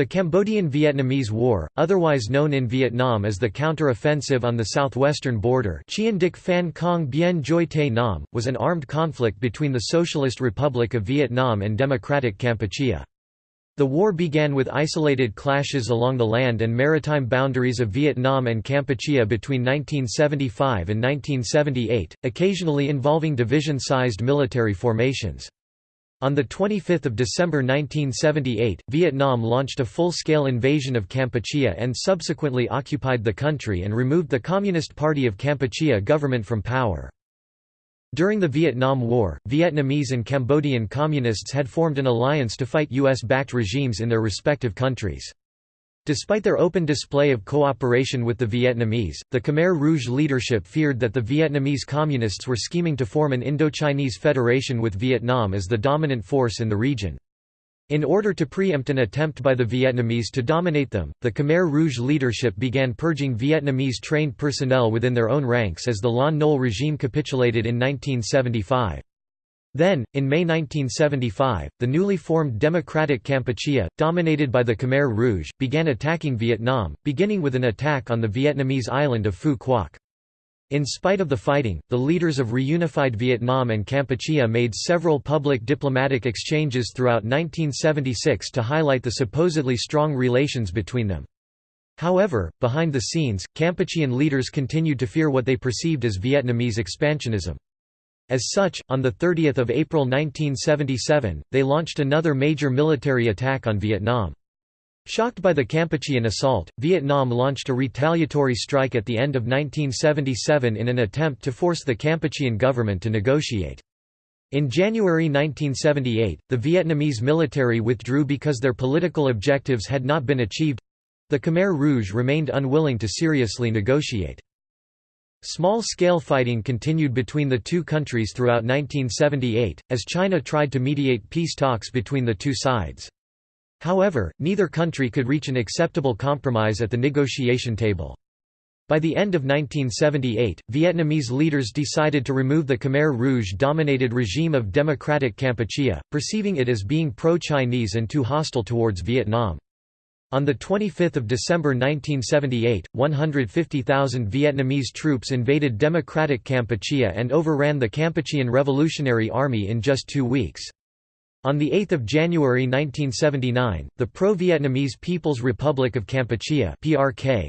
The Cambodian–Vietnamese War, otherwise known in Vietnam as the counter-offensive on the southwestern border Chien Dic Phan Bien was an armed conflict between the Socialist Republic of Vietnam and Democratic Kampuchea. The war began with isolated clashes along the land and maritime boundaries of Vietnam and Kampuchea between 1975 and 1978, occasionally involving division-sized military formations. On 25 December 1978, Vietnam launched a full-scale invasion of Kampuchea and subsequently occupied the country and removed the Communist Party of Kampuchea government from power. During the Vietnam War, Vietnamese and Cambodian communists had formed an alliance to fight US-backed regimes in their respective countries. Despite their open display of cooperation with the Vietnamese, the Khmer Rouge leadership feared that the Vietnamese Communists were scheming to form an Indochinese federation with Vietnam as the dominant force in the region. In order to preempt an attempt by the Vietnamese to dominate them, the Khmer Rouge leadership began purging Vietnamese trained personnel within their own ranks as the Lon Nol regime capitulated in 1975. Then, in May 1975, the newly formed Democratic Kampuchea, dominated by the Khmer Rouge, began attacking Vietnam, beginning with an attack on the Vietnamese island of Phu Quoc. In spite of the fighting, the leaders of reunified Vietnam and Kampuchea made several public diplomatic exchanges throughout 1976 to highlight the supposedly strong relations between them. However, behind the scenes, Kampuchean leaders continued to fear what they perceived as Vietnamese expansionism. As such, on 30 April 1977, they launched another major military attack on Vietnam. Shocked by the Kampuchean assault, Vietnam launched a retaliatory strike at the end of 1977 in an attempt to force the Kampuchean government to negotiate. In January 1978, the Vietnamese military withdrew because their political objectives had not been achieved. The Khmer Rouge remained unwilling to seriously negotiate. Small-scale fighting continued between the two countries throughout 1978, as China tried to mediate peace talks between the two sides. However, neither country could reach an acceptable compromise at the negotiation table. By the end of 1978, Vietnamese leaders decided to remove the Khmer Rouge-dominated regime of Democratic Kampuchea, perceiving it as being pro-Chinese and too hostile towards Vietnam. On 25 December 1978, 150,000 Vietnamese troops invaded Democratic Kampuchea and overran the Kampuchean Revolutionary Army in just two weeks. On 8 January 1979, the pro-Vietnamese People's Republic of Kampuchea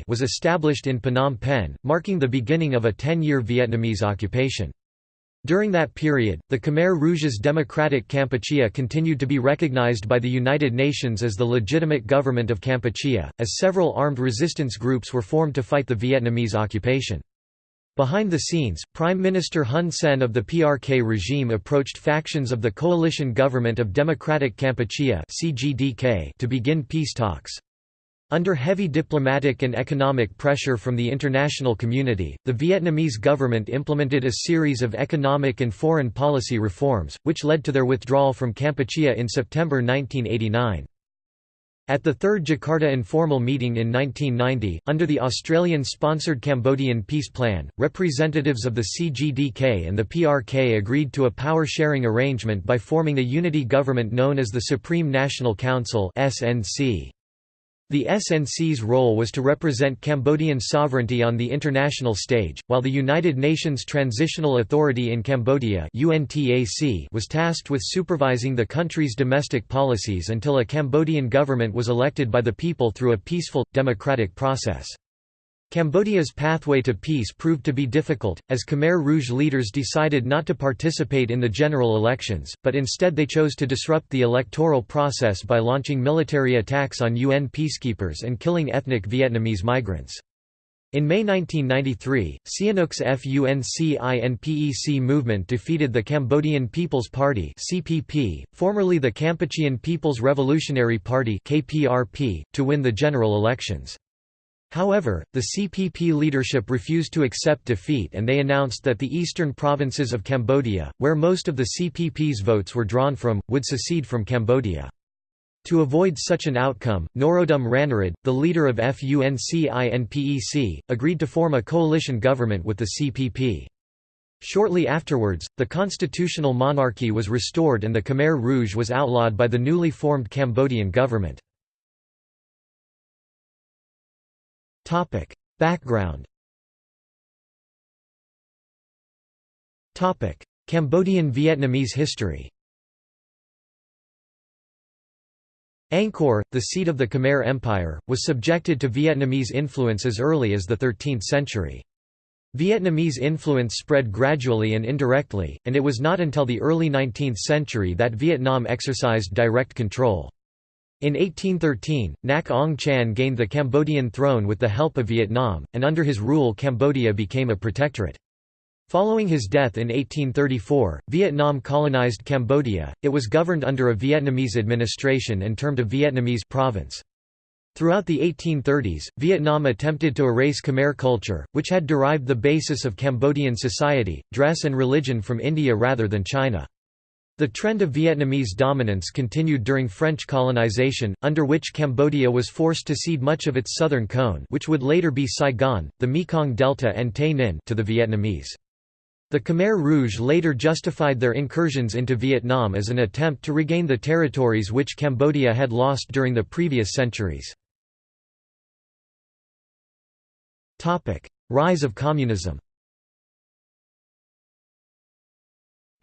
was established in Phnom Penh, marking the beginning of a 10-year Vietnamese occupation. During that period, the Khmer Rouge's Democratic Kampuchea continued to be recognized by the United Nations as the legitimate government of Kampuchea, as several armed resistance groups were formed to fight the Vietnamese occupation. Behind the scenes, Prime Minister Hun Sen of the PRK regime approached factions of the Coalition Government of Democratic Kampuchea to begin peace talks. Under heavy diplomatic and economic pressure from the international community, the Vietnamese government implemented a series of economic and foreign policy reforms, which led to their withdrawal from Kampuchea in September 1989. At the Third Jakarta informal meeting in 1990, under the Australian-sponsored Cambodian Peace Plan, representatives of the CGDK and the PRK agreed to a power-sharing arrangement by forming a unity government known as the Supreme National Council SNC. The SNC's role was to represent Cambodian sovereignty on the international stage, while the United Nations Transitional Authority in Cambodia was tasked with supervising the country's domestic policies until a Cambodian government was elected by the people through a peaceful, democratic process. Cambodia's pathway to peace proved to be difficult, as Khmer Rouge leaders decided not to participate in the general elections, but instead they chose to disrupt the electoral process by launching military attacks on UN peacekeepers and killing ethnic Vietnamese migrants. In May 1993, Sihanouk's FUNCINPEC movement defeated the Cambodian People's Party (CPP), formerly the Kampuchean People's Revolutionary Party (KPRP), to win the general elections. However, the CPP leadership refused to accept defeat and they announced that the eastern provinces of Cambodia, where most of the CPP's votes were drawn from, would secede from Cambodia. To avoid such an outcome, Norodom Ranariddh, the leader of FUNCINPEC, agreed to form a coalition government with the CPP. Shortly afterwards, the constitutional monarchy was restored and the Khmer Rouge was outlawed by the newly formed Cambodian government. Background Topic: Cambodian Vietnamese history Angkor, the seat of the Khmer Empire, was subjected to Vietnamese influence as early as the 13th century. Vietnamese influence spread gradually and indirectly, and it was not until the early 19th century that Vietnam exercised direct control. In 1813, Nac Ong Chan gained the Cambodian throne with the help of Vietnam, and under his rule Cambodia became a protectorate. Following his death in 1834, Vietnam colonized Cambodia. It was governed under a Vietnamese administration and termed a Vietnamese province. Throughout the 1830s, Vietnam attempted to erase Khmer culture, which had derived the basis of Cambodian society, dress and religion from India rather than China. The trend of Vietnamese dominance continued during French colonization, under which Cambodia was forced to cede much of its southern cone which would later be Saigon, the Mekong Delta and Tay Ninh to the Vietnamese. The Khmer Rouge later justified their incursions into Vietnam as an attempt to regain the territories which Cambodia had lost during the previous centuries. Rise of communism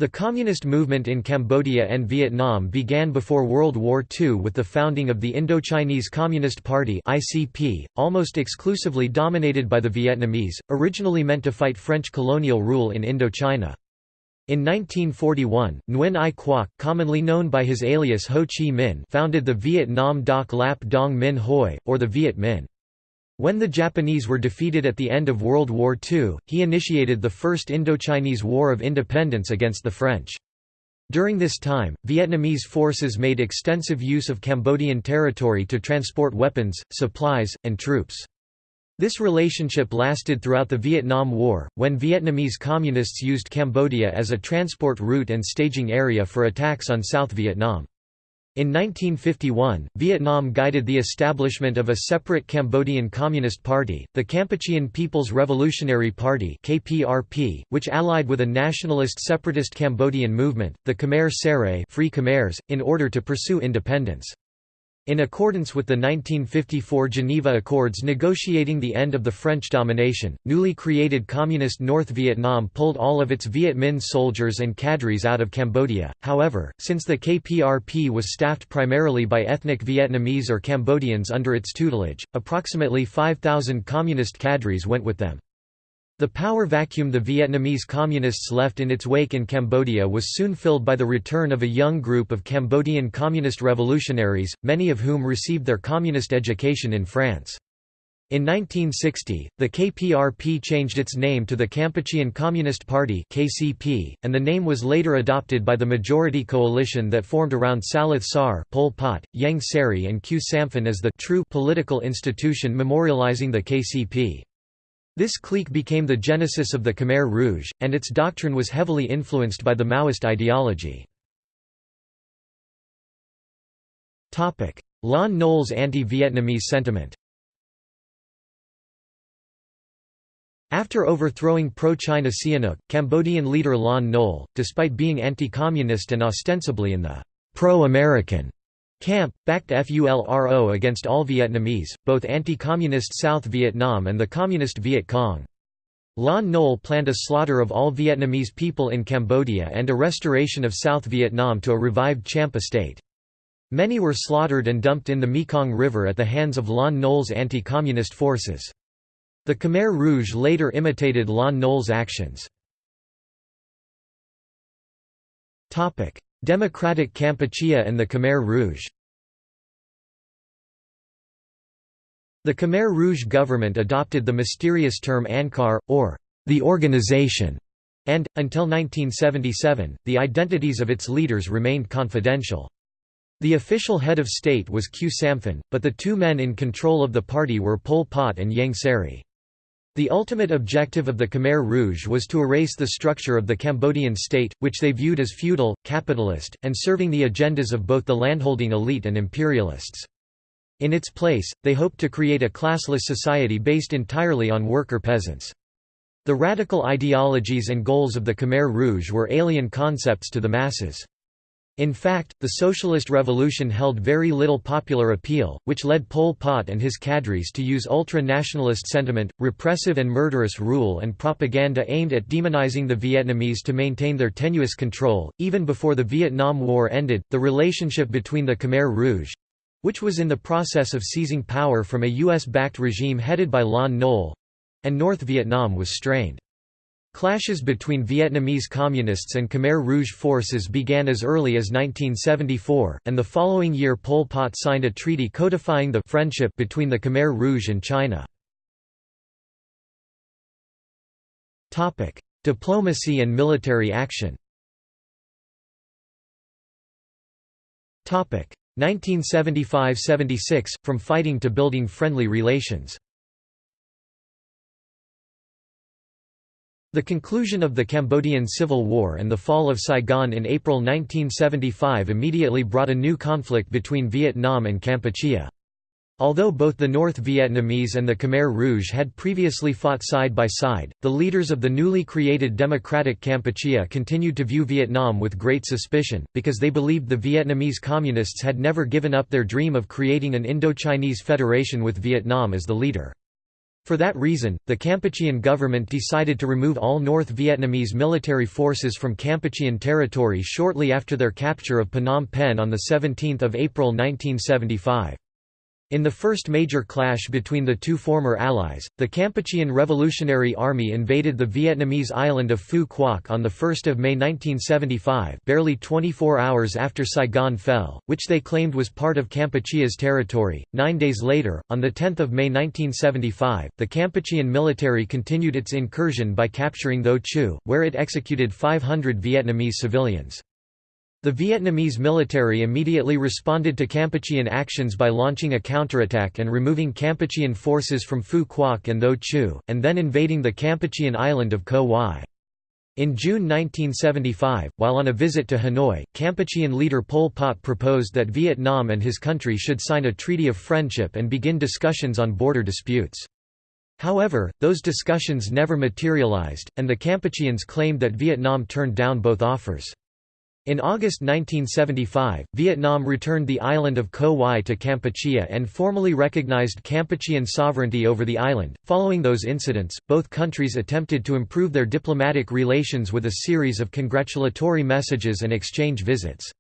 The communist movement in Cambodia and Vietnam began before World War II with the founding of the Indochinese Communist Party (ICP), almost exclusively dominated by the Vietnamese, originally meant to fight French colonial rule in Indochina. In 1941, Nguyen Ai Quoc, commonly known by his alias Ho Chi Minh, founded the Viet Nam Doc Lap Dong Minh Hoi, or the Viet Minh. When the Japanese were defeated at the end of World War II, he initiated the First Indochinese War of Independence against the French. During this time, Vietnamese forces made extensive use of Cambodian territory to transport weapons, supplies, and troops. This relationship lasted throughout the Vietnam War, when Vietnamese communists used Cambodia as a transport route and staging area for attacks on South Vietnam. In 1951, Vietnam guided the establishment of a separate Cambodian Communist Party, the Kampuchean People's Revolutionary Party (KPRP), which allied with a nationalist separatist Cambodian movement, the Khmer Serai Free Khmers, in order to pursue independence. In accordance with the 1954 Geneva Accords negotiating the end of the French domination, newly created Communist North Vietnam pulled all of its Viet Minh soldiers and cadres out of Cambodia. However, since the KPRP was staffed primarily by ethnic Vietnamese or Cambodians under its tutelage, approximately 5,000 Communist cadres went with them. The power vacuum the Vietnamese Communists left in its wake in Cambodia was soon filled by the return of a young group of Cambodian Communist revolutionaries, many of whom received their communist education in France. In 1960, the KPRP changed its name to the Kampuchean Communist Party (KCP), and the name was later adopted by the majority coalition that formed around Saloth Sar, Pol Pot, Ieng Sary, and Khieu Samphan as the true political institution memorializing the KCP. This clique became the genesis of the Khmer Rouge, and its doctrine was heavily influenced by the Maoist ideology. Lon Nol's anti-Vietnamese sentiment After overthrowing pro-China Sihanouk, Cambodian leader Lon Nol, despite being anti-communist and ostensibly in the pro-American Camp, backed FULRO against all Vietnamese, both anti-communist South Vietnam and the communist Viet Cong. Lon Nol planned a slaughter of all Vietnamese people in Cambodia and a restoration of South Vietnam to a revived Champa state. Many were slaughtered and dumped in the Mekong River at the hands of Lon Nol's anti-communist forces. The Khmer Rouge later imitated Lon Nol's actions. Democratic Kampuchea and the Khmer Rouge The Khmer Rouge government adopted the mysterious term Angkar, or the organization, and, until 1977, the identities of its leaders remained confidential. The official head of state was Khieu Samphan, but the two men in control of the party were Pol Pot and Ieng Sary. The ultimate objective of the Khmer Rouge was to erase the structure of the Cambodian state, which they viewed as feudal, capitalist, and serving the agendas of both the landholding elite and imperialists. In its place, they hoped to create a classless society based entirely on worker peasants. The radical ideologies and goals of the Khmer Rouge were alien concepts to the masses. In fact, the Socialist Revolution held very little popular appeal, which led Pol Pot and his cadres to use ultra-nationalist sentiment, repressive and murderous rule and propaganda aimed at demonizing the Vietnamese to maintain their tenuous control. Even before the Vietnam War ended, the relationship between the Khmer Rouge which was in the process of seizing power from a US-backed regime headed by Lon Nol and North Vietnam was strained. Clashes between Vietnamese Communists and Khmer Rouge forces began as early as 1974, and the following year Pol Pot signed a treaty codifying the friendship between the Khmer Rouge and China. Diplomacy and military action 1975–76, from fighting to building friendly relations The conclusion of the Cambodian Civil War and the fall of Saigon in April 1975 immediately brought a new conflict between Vietnam and Kampuchea. Although both the North Vietnamese and the Khmer Rouge had previously fought side by side, the leaders of the newly created Democratic Kampuchea continued to view Vietnam with great suspicion, because they believed the Vietnamese Communists had never given up their dream of creating an Indo-Chinese federation with Vietnam as the leader. For that reason, the Kampuchean government decided to remove all North Vietnamese military forces from Kampuchean territory shortly after their capture of Phnom Penh on 17 April 1975. In the first major clash between the two former allies, the Kampuchean Revolutionary Army invaded the Vietnamese island of Phu Quoc on 1 May 1975 barely 24 hours after Saigon fell, which they claimed was part of Kampuchea's territory. Nine days later, on 10 May 1975, the Kampuchean military continued its incursion by capturing Tho Chu, where it executed 500 Vietnamese civilians. The Vietnamese military immediately responded to Kampuchean actions by launching a counterattack and removing Kampuchean forces from Phu Quoc and Tho Chu, and then invading the Kampuchean island of Ko Wai. In June 1975, while on a visit to Hanoi, Kampuchean leader Pol Pot proposed that Vietnam and his country should sign a treaty of friendship and begin discussions on border disputes. However, those discussions never materialized, and the Kampucheans claimed that Vietnam turned down both offers. In August 1975, Vietnam returned the island of Ko Wai to Kampuchea and formally recognized Kampuchean sovereignty over the island. Following those incidents, both countries attempted to improve their diplomatic relations with a series of congratulatory messages and exchange visits.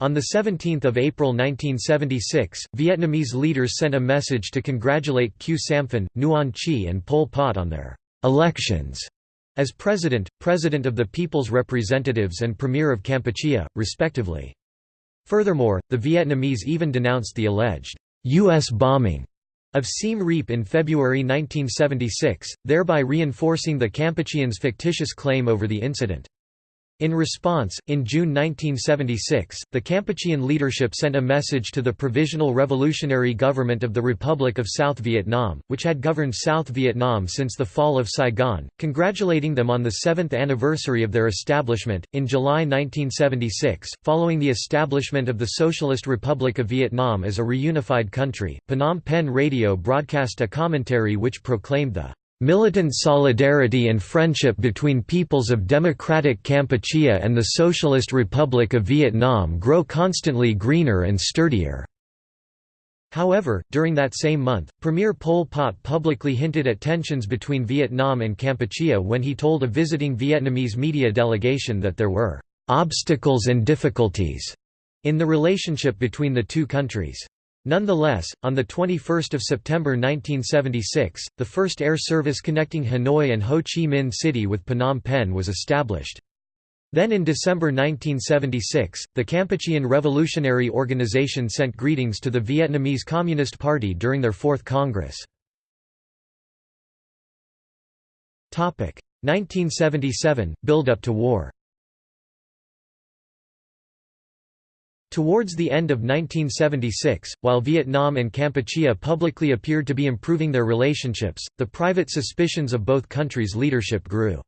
On 17 April 1976, Vietnamese leaders sent a message to congratulate Khieu Samphan, Nuon Chea and Pol Pot on their elections as President, President of the People's Representatives and Premier of Kampuchea, respectively. Furthermore, the Vietnamese even denounced the alleged U.S. bombing of Siem Reap in February 1976, thereby reinforcing the Kampucheans' fictitious claim over the incident. In response, in June 1976, the Kampuchean leadership sent a message to the Provisional Revolutionary Government of the Republic of South Vietnam, which had governed South Vietnam since the fall of Saigon, congratulating them on the seventh anniversary of their establishment. In July 1976, following the establishment of the Socialist Republic of Vietnam as a reunified country, Phnom Penh Radio broadcast a commentary which proclaimed the Militant solidarity and friendship between peoples of Democratic Kampuchea and the Socialist Republic of Vietnam grow constantly greener and sturdier." However, during that same month, Premier Pol Pot publicly hinted at tensions between Vietnam and Kampuchea when he told a visiting Vietnamese media delegation that there were "...obstacles and difficulties," in the relationship between the two countries. Nonetheless, on 21 September 1976, the first air service connecting Hanoi and Ho Chi Minh City with Phnom Penh was established. Then in December 1976, the Kampuchean Revolutionary Organization sent greetings to the Vietnamese Communist Party during their Fourth Congress. 1977 – Build-up to war Towards the end of 1976, while Vietnam and Kampuchea publicly appeared to be improving their relationships, the private suspicions of both countries' leadership grew.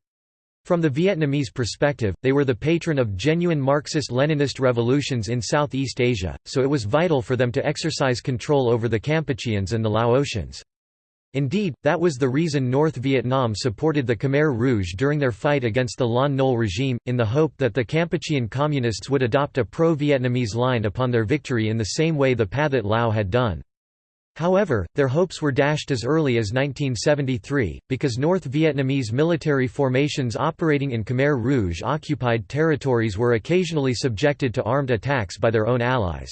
From the Vietnamese perspective, they were the patron of genuine Marxist-Leninist revolutions in Southeast Asia, so it was vital for them to exercise control over the Kampucheans and the Laotians. Indeed, that was the reason North Vietnam supported the Khmer Rouge during their fight against the Lon Nol regime, in the hope that the Kampuchean communists would adopt a pro-Vietnamese line upon their victory in the same way the Pathet Lao had done. However, their hopes were dashed as early as 1973, because North Vietnamese military formations operating in Khmer Rouge-occupied territories were occasionally subjected to armed attacks by their own allies.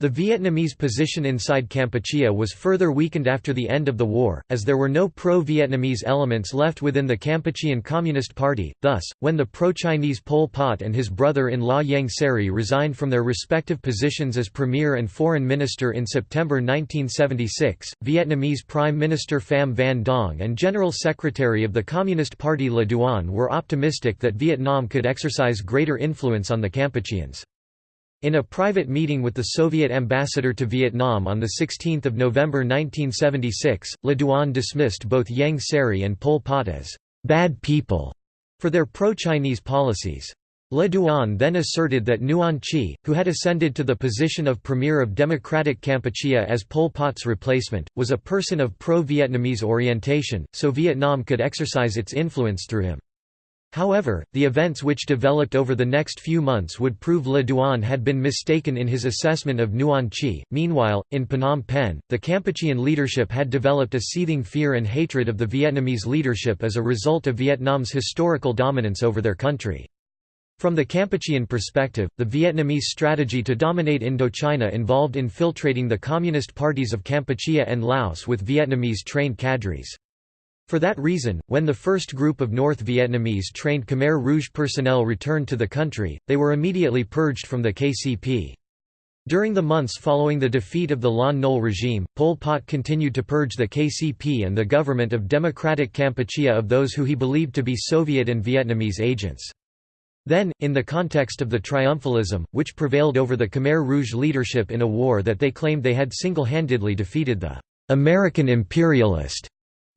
The Vietnamese position inside Kampuchea was further weakened after the end of the war, as there were no pro-Vietnamese elements left within the Kampuchean Communist Party, thus, when the pro-Chinese Pol Pot and his brother-in-law Ieng Sary resigned from their respective positions as Premier and Foreign Minister in September 1976, Vietnamese Prime Minister Pham Van Dong and General Secretary of the Communist Party Le Duan were optimistic that Vietnam could exercise greater influence on the Kampucheans. In a private meeting with the Soviet ambassador to Vietnam on 16 November 1976, Le Duan dismissed both Ieng Sary and Pol Pot as «bad people» for their pro-Chinese policies. Le Duan then asserted that Nuon Chea, who had ascended to the position of Premier of Democratic Kampuchea as Pol Pot's replacement, was a person of pro-Vietnamese orientation, so Vietnam could exercise its influence through him. However, the events which developed over the next few months would prove Le Duan had been mistaken in his assessment of Nuon Chea. Meanwhile, in Phnom Penh, the Kampuchean leadership had developed a seething fear and hatred of the Vietnamese leadership as a result of Vietnam's historical dominance over their country. From the Kampuchean perspective, the Vietnamese strategy to dominate Indochina involved infiltrating the communist parties of Kampuchea and Laos with Vietnamese trained cadres. For that reason, when the first group of North Vietnamese trained Khmer Rouge personnel returned to the country, they were immediately purged from the KCP. During the months following the defeat of the Lon Nol regime, Pol Pot continued to purge the KCP and the government of Democratic Kampuchea of those who he believed to be Soviet and Vietnamese agents. Then, in the context of the triumphalism, which prevailed over the Khmer Rouge leadership in a war that they claimed they had single-handedly defeated the American imperialist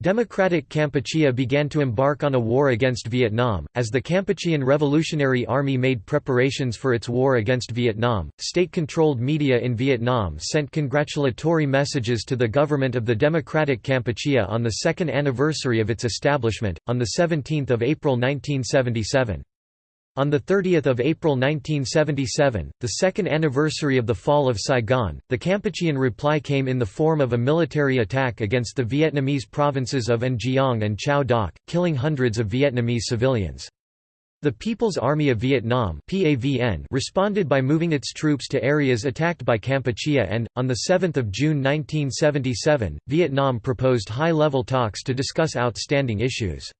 Democratic Kampuchea began to embark on a war against Vietnam. As the Kampuchean Revolutionary Army made preparations for its war against Vietnam, state controlled media in Vietnam sent congratulatory messages to the government of the Democratic Kampuchea on the second anniversary of its establishment, on 17 April 1977. On 30 April 1977, the second anniversary of the fall of Saigon, the Kampuchean reply came in the form of a military attack against the Vietnamese provinces of An Giang and Chau Doc, killing hundreds of Vietnamese civilians. The People's Army of Vietnam responded by moving its troops to areas attacked by Kampuchea and, on 7 June 1977, Vietnam proposed high-level talks to discuss outstanding issues.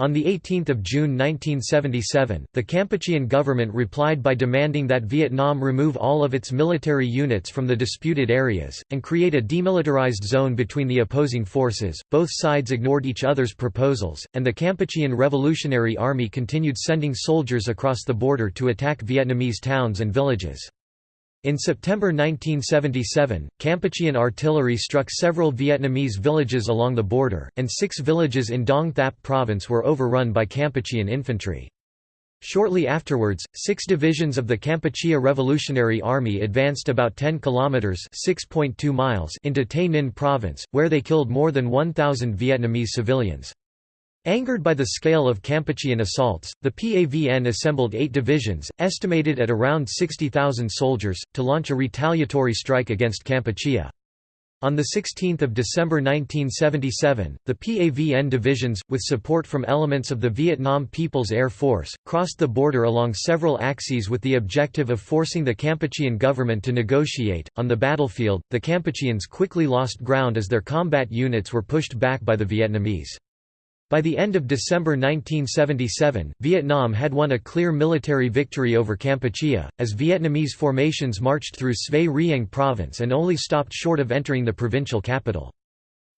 On 18 June 1977, the Kampuchean government replied by demanding that Vietnam remove all of its military units from the disputed areas, and create a demilitarized zone between the opposing forces. Both sides ignored each other's proposals, and the Kampuchean Revolutionary Army continued sending soldiers across the border to attack Vietnamese towns and villages. In September 1977, Kampuchean artillery struck several Vietnamese villages along the border, and six villages in Dong Thap province were overrun by Kampuchean infantry. Shortly afterwards, six divisions of the Kampuchea Revolutionary Army advanced about 10 kilometers (6.2 miles) into Tay Ninh province, where they killed more than 1,000 Vietnamese civilians. Angered by the scale of Kampuchean assaults, the PAVN assembled eight divisions, estimated at around 60,000 soldiers, to launch a retaliatory strike against Kampuchea. On 16 December 1977, the PAVN divisions, with support from elements of the Vietnam People's Air Force, crossed the border along several axes with the objective of forcing the Kampuchean government to negotiate. On the battlefield, the Kampucheans quickly lost ground as their combat units were pushed back by the Vietnamese. By the end of December 1977, Vietnam had won a clear military victory over Kampuchea, as Vietnamese formations marched through Svay Rieng province and only stopped short of entering the provincial capital.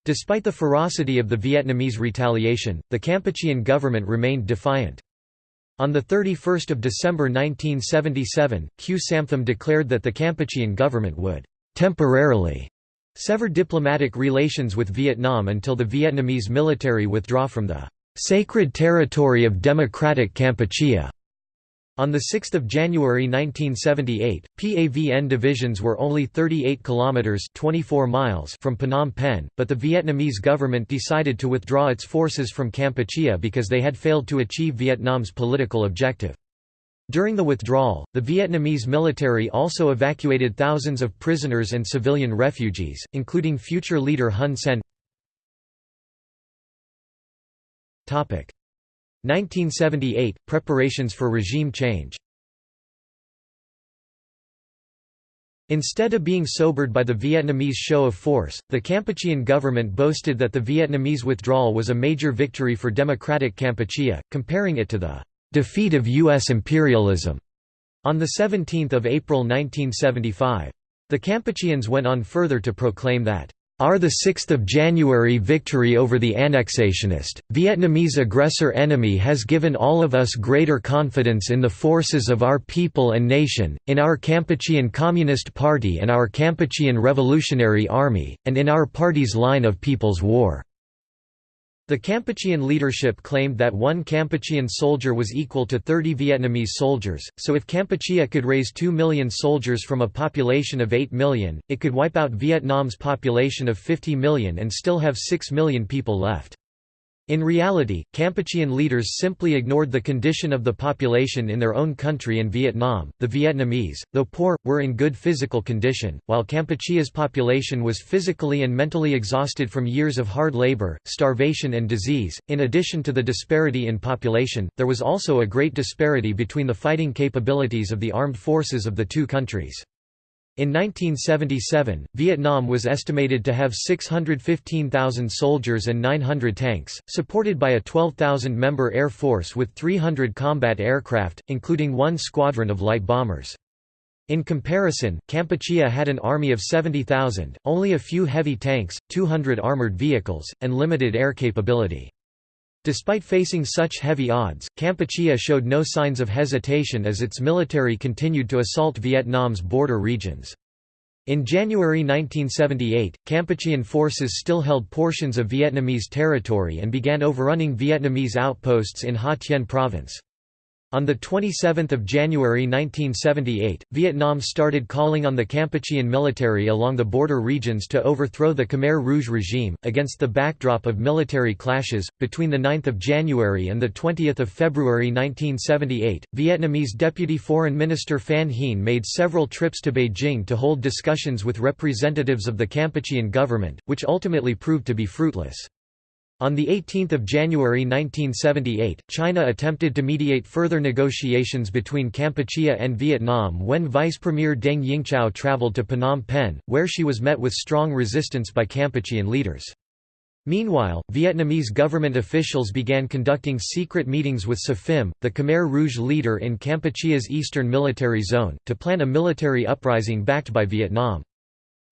Despite the ferocity of the Vietnamese retaliation, the Kampuchean government remained defiant. On 31 December 1977, Khieu Samphan declared that the Kampuchean government would «temporarily» severed diplomatic relations with Vietnam until the Vietnamese military withdraw from the "...sacred territory of Democratic Kampuchea." On 6 January 1978, PAVN divisions were only 38 kilometers (24 miles) from Phnom Penh, but the Vietnamese government decided to withdraw its forces from Kampuchea because they had failed to achieve Vietnam's political objective. During the withdrawal, the Vietnamese military also evacuated thousands of prisoners and civilian refugees, including future leader Hun Sen. 1978 – Preparations for regime change Instead of being sobered by the Vietnamese show of force, the Kampuchean government boasted that the Vietnamese withdrawal was a major victory for democratic Kampuchea, comparing it to the "...defeat of U.S. imperialism." on 17 April 1975. The Kampucheans went on further to proclaim that our 6 January victory over the annexationist, Vietnamese aggressor enemy has given all of us greater confidence in the forces of our people and nation, in our Kampuchean Communist Party and our Kampuchean Revolutionary Army, and in our party's line of People's War. The Kampuchean leadership claimed that one Kampuchean soldier was equal to 30 Vietnamese soldiers, so if Kampuchea could raise 2 million soldiers from a population of 8 million, it could wipe out Vietnam's population of 50 million and still have 6 million people left. In reality, Kampuchean leaders simply ignored the condition of the population in their own country and Vietnam. The Vietnamese, though poor, were in good physical condition, while Kampuchea's population was physically and mentally exhausted from years of hard labor, starvation, and disease. In addition to the disparity in population, there was also a great disparity between the fighting capabilities of the armed forces of the two countries. In 1977, Vietnam was estimated to have 615,000 soldiers and 900 tanks, supported by a 12,000-member air force with 300 combat aircraft, including one squadron of light bombers. In comparison, Kampuchea had an army of 70,000, only a few heavy tanks, 200 armored vehicles, and limited air capability. Despite facing such heavy odds, Kampuchea showed no signs of hesitation as its military continued to assault Vietnam's border regions. In January 1978, Kampuchean forces still held portions of Vietnamese territory and began overrunning Vietnamese outposts in Ha Tien province. On 27 January 1978, Vietnam started calling on the Kampuchean military along the border regions to overthrow the Khmer Rouge regime, against the backdrop of military clashes. Between 9 January and 20 February 1978, Vietnamese Deputy Foreign Minister Phan Hien made several trips to Beijing to hold discussions with representatives of the Kampuchean government, which ultimately proved to be fruitless. On 18 January 1978, China attempted to mediate further negotiations between Kampuchea and Vietnam when Vice Premier Deng Yingchao traveled to Phnom Penh, where she was met with strong resistance by Kampuchean leaders. Meanwhile, Vietnamese government officials began conducting secret meetings with Phim, the Khmer Rouge leader in Kampuchea's eastern military zone, to plan a military uprising backed by Vietnam.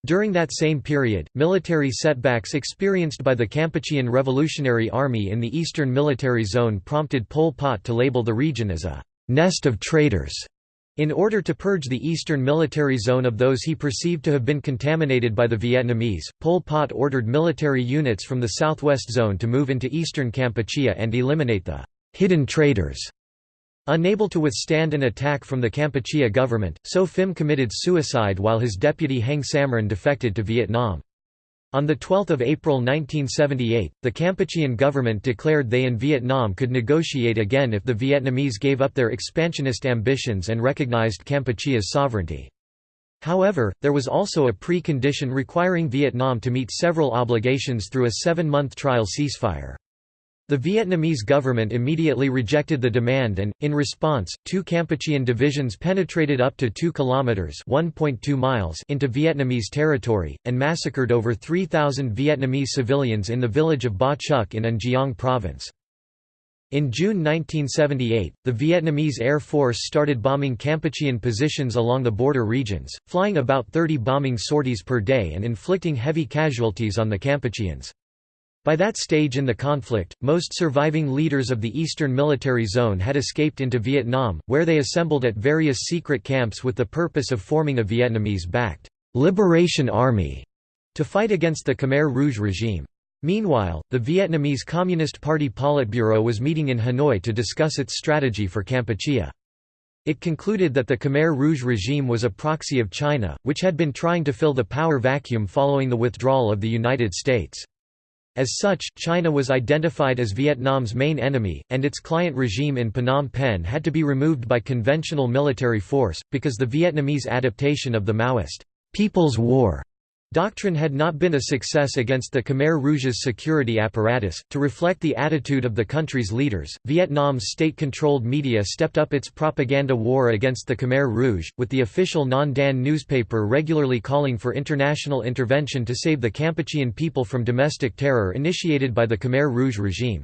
During that same period, military setbacks experienced by the Kampuchean Revolutionary Army in the Eastern Military Zone prompted Pol Pot to label the region as a «nest of traitors» in order to purge the Eastern Military Zone of those he perceived to have been contaminated by the Vietnamese. Pol Pot ordered military units from the Southwest Zone to move into eastern Kampuchea and eliminate the «hidden traitors» Unable to withstand an attack from the Kampuchea government, So Phim committed suicide while his deputy Heng Samrin defected to Vietnam. On 12 April 1978, the Kampuchean government declared they and Vietnam could negotiate again if the Vietnamese gave up their expansionist ambitions and recognized Kampuchea's sovereignty. However, there was also a precondition requiring Vietnam to meet several obligations through a seven-month trial ceasefire. The Vietnamese government immediately rejected the demand and, in response, two Kampuchean divisions penetrated up to 2 kilometers (1.2 miles) into Vietnamese territory and massacred over 3,000 Vietnamese civilians in the village of Ba Chuc in An Giang province. In June 1978, the Vietnamese Air Force started bombing Kampuchean positions along the border regions, flying about 30 bombing sorties per day and inflicting heavy casualties on the Kampucheans. By that stage in the conflict, most surviving leaders of the Eastern Military Zone had escaped into Vietnam, where they assembled at various secret camps with the purpose of forming a Vietnamese-backed «Liberation Army» to fight against the Khmer Rouge regime. Meanwhile, the Vietnamese Communist Party Politburo was meeting in Hanoi to discuss its strategy for Kampuchea. It concluded that the Khmer Rouge regime was a proxy of China, which had been trying to fill the power vacuum following the withdrawal of the United States. As such, China was identified as Vietnam's main enemy, and its client regime in Phnom Penh had to be removed by conventional military force, because the Vietnamese adaptation of the Maoist People's War Doctrine had not been a success against the Khmer Rouge's security apparatus. To reflect the attitude of the country's leaders, Vietnam's state controlled media stepped up its propaganda war against the Khmer Rouge, with the official Nhan Dan newspaper regularly calling for international intervention to save the Kampuchean people from domestic terror initiated by the Khmer Rouge regime.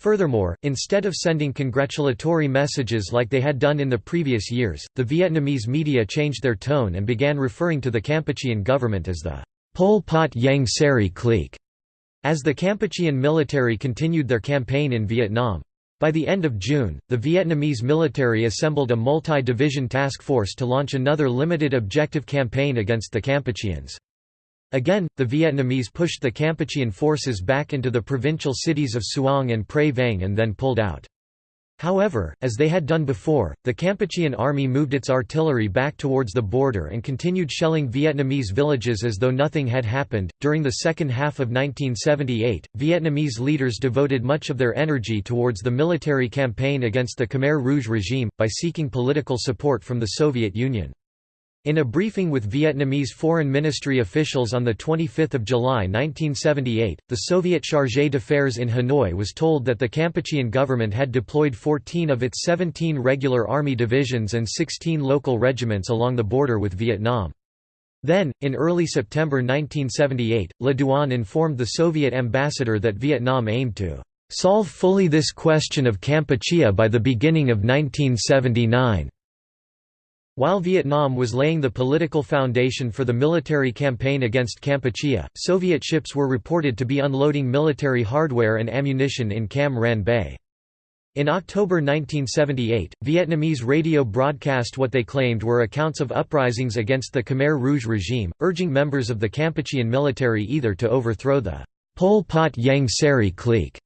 Furthermore, instead of sending congratulatory messages like they had done in the previous years, the Vietnamese media changed their tone and began referring to the Kampuchean government as the Pol Pot Ieng Sary clique, as the Kampuchean military continued their campaign in Vietnam. By the end of June, the Vietnamese military assembled a multi-division task force to launch another limited objective campaign against the Kampucheans. Again, the Vietnamese pushed the Kampuchean forces back into the provincial cities of Suong and Prey Veng and then pulled out. However, as they had done before, the Kampuchean army moved its artillery back towards the border and continued shelling Vietnamese villages as though nothing had happened. During the second half of 1978, Vietnamese leaders devoted much of their energy towards the military campaign against the Khmer Rouge regime, by seeking political support from the Soviet Union. In a briefing with Vietnamese foreign ministry officials on 25 July 1978, the Soviet chargé d'affaires in Hanoi was told that the Kampuchean government had deployed 14 of its 17 regular army divisions and 16 local regiments along the border with Vietnam. Then, in early September 1978, Le Duan informed the Soviet ambassador that Vietnam aimed to "...solve fully this question of Kampuchea by the beginning of 1979." While Vietnam was laying the political foundation for the military campaign against Kampuchea, Soviet ships were reported to be unloading military hardware and ammunition in Cam Ranh Bay. In October 1978, Vietnamese radio broadcast what they claimed were accounts of uprisings against the Khmer Rouge regime, urging members of the Kampuchean military either to overthrow the Pol Pot Ieng Sary clique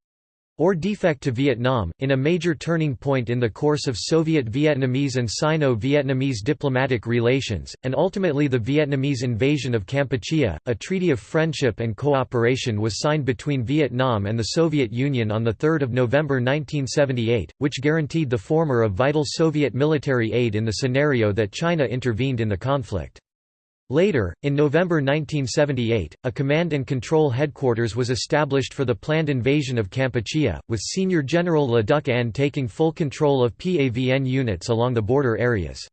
or defect to Vietnam, in a major turning point in the course of Soviet-Vietnamese and Sino-Vietnamese diplomatic relations, and ultimately the Vietnamese invasion of Kampuchea, a treaty of friendship and cooperation was signed between Vietnam and the Soviet Union on 3 November 1978, which guaranteed the former of vital Soviet military aid in the scenario that China intervened in the conflict. Later, in November 1978, a command and control headquarters was established for the planned invasion of Kampuchea, with Senior General Le Duc Anh taking full control of PAVN units along the border areas.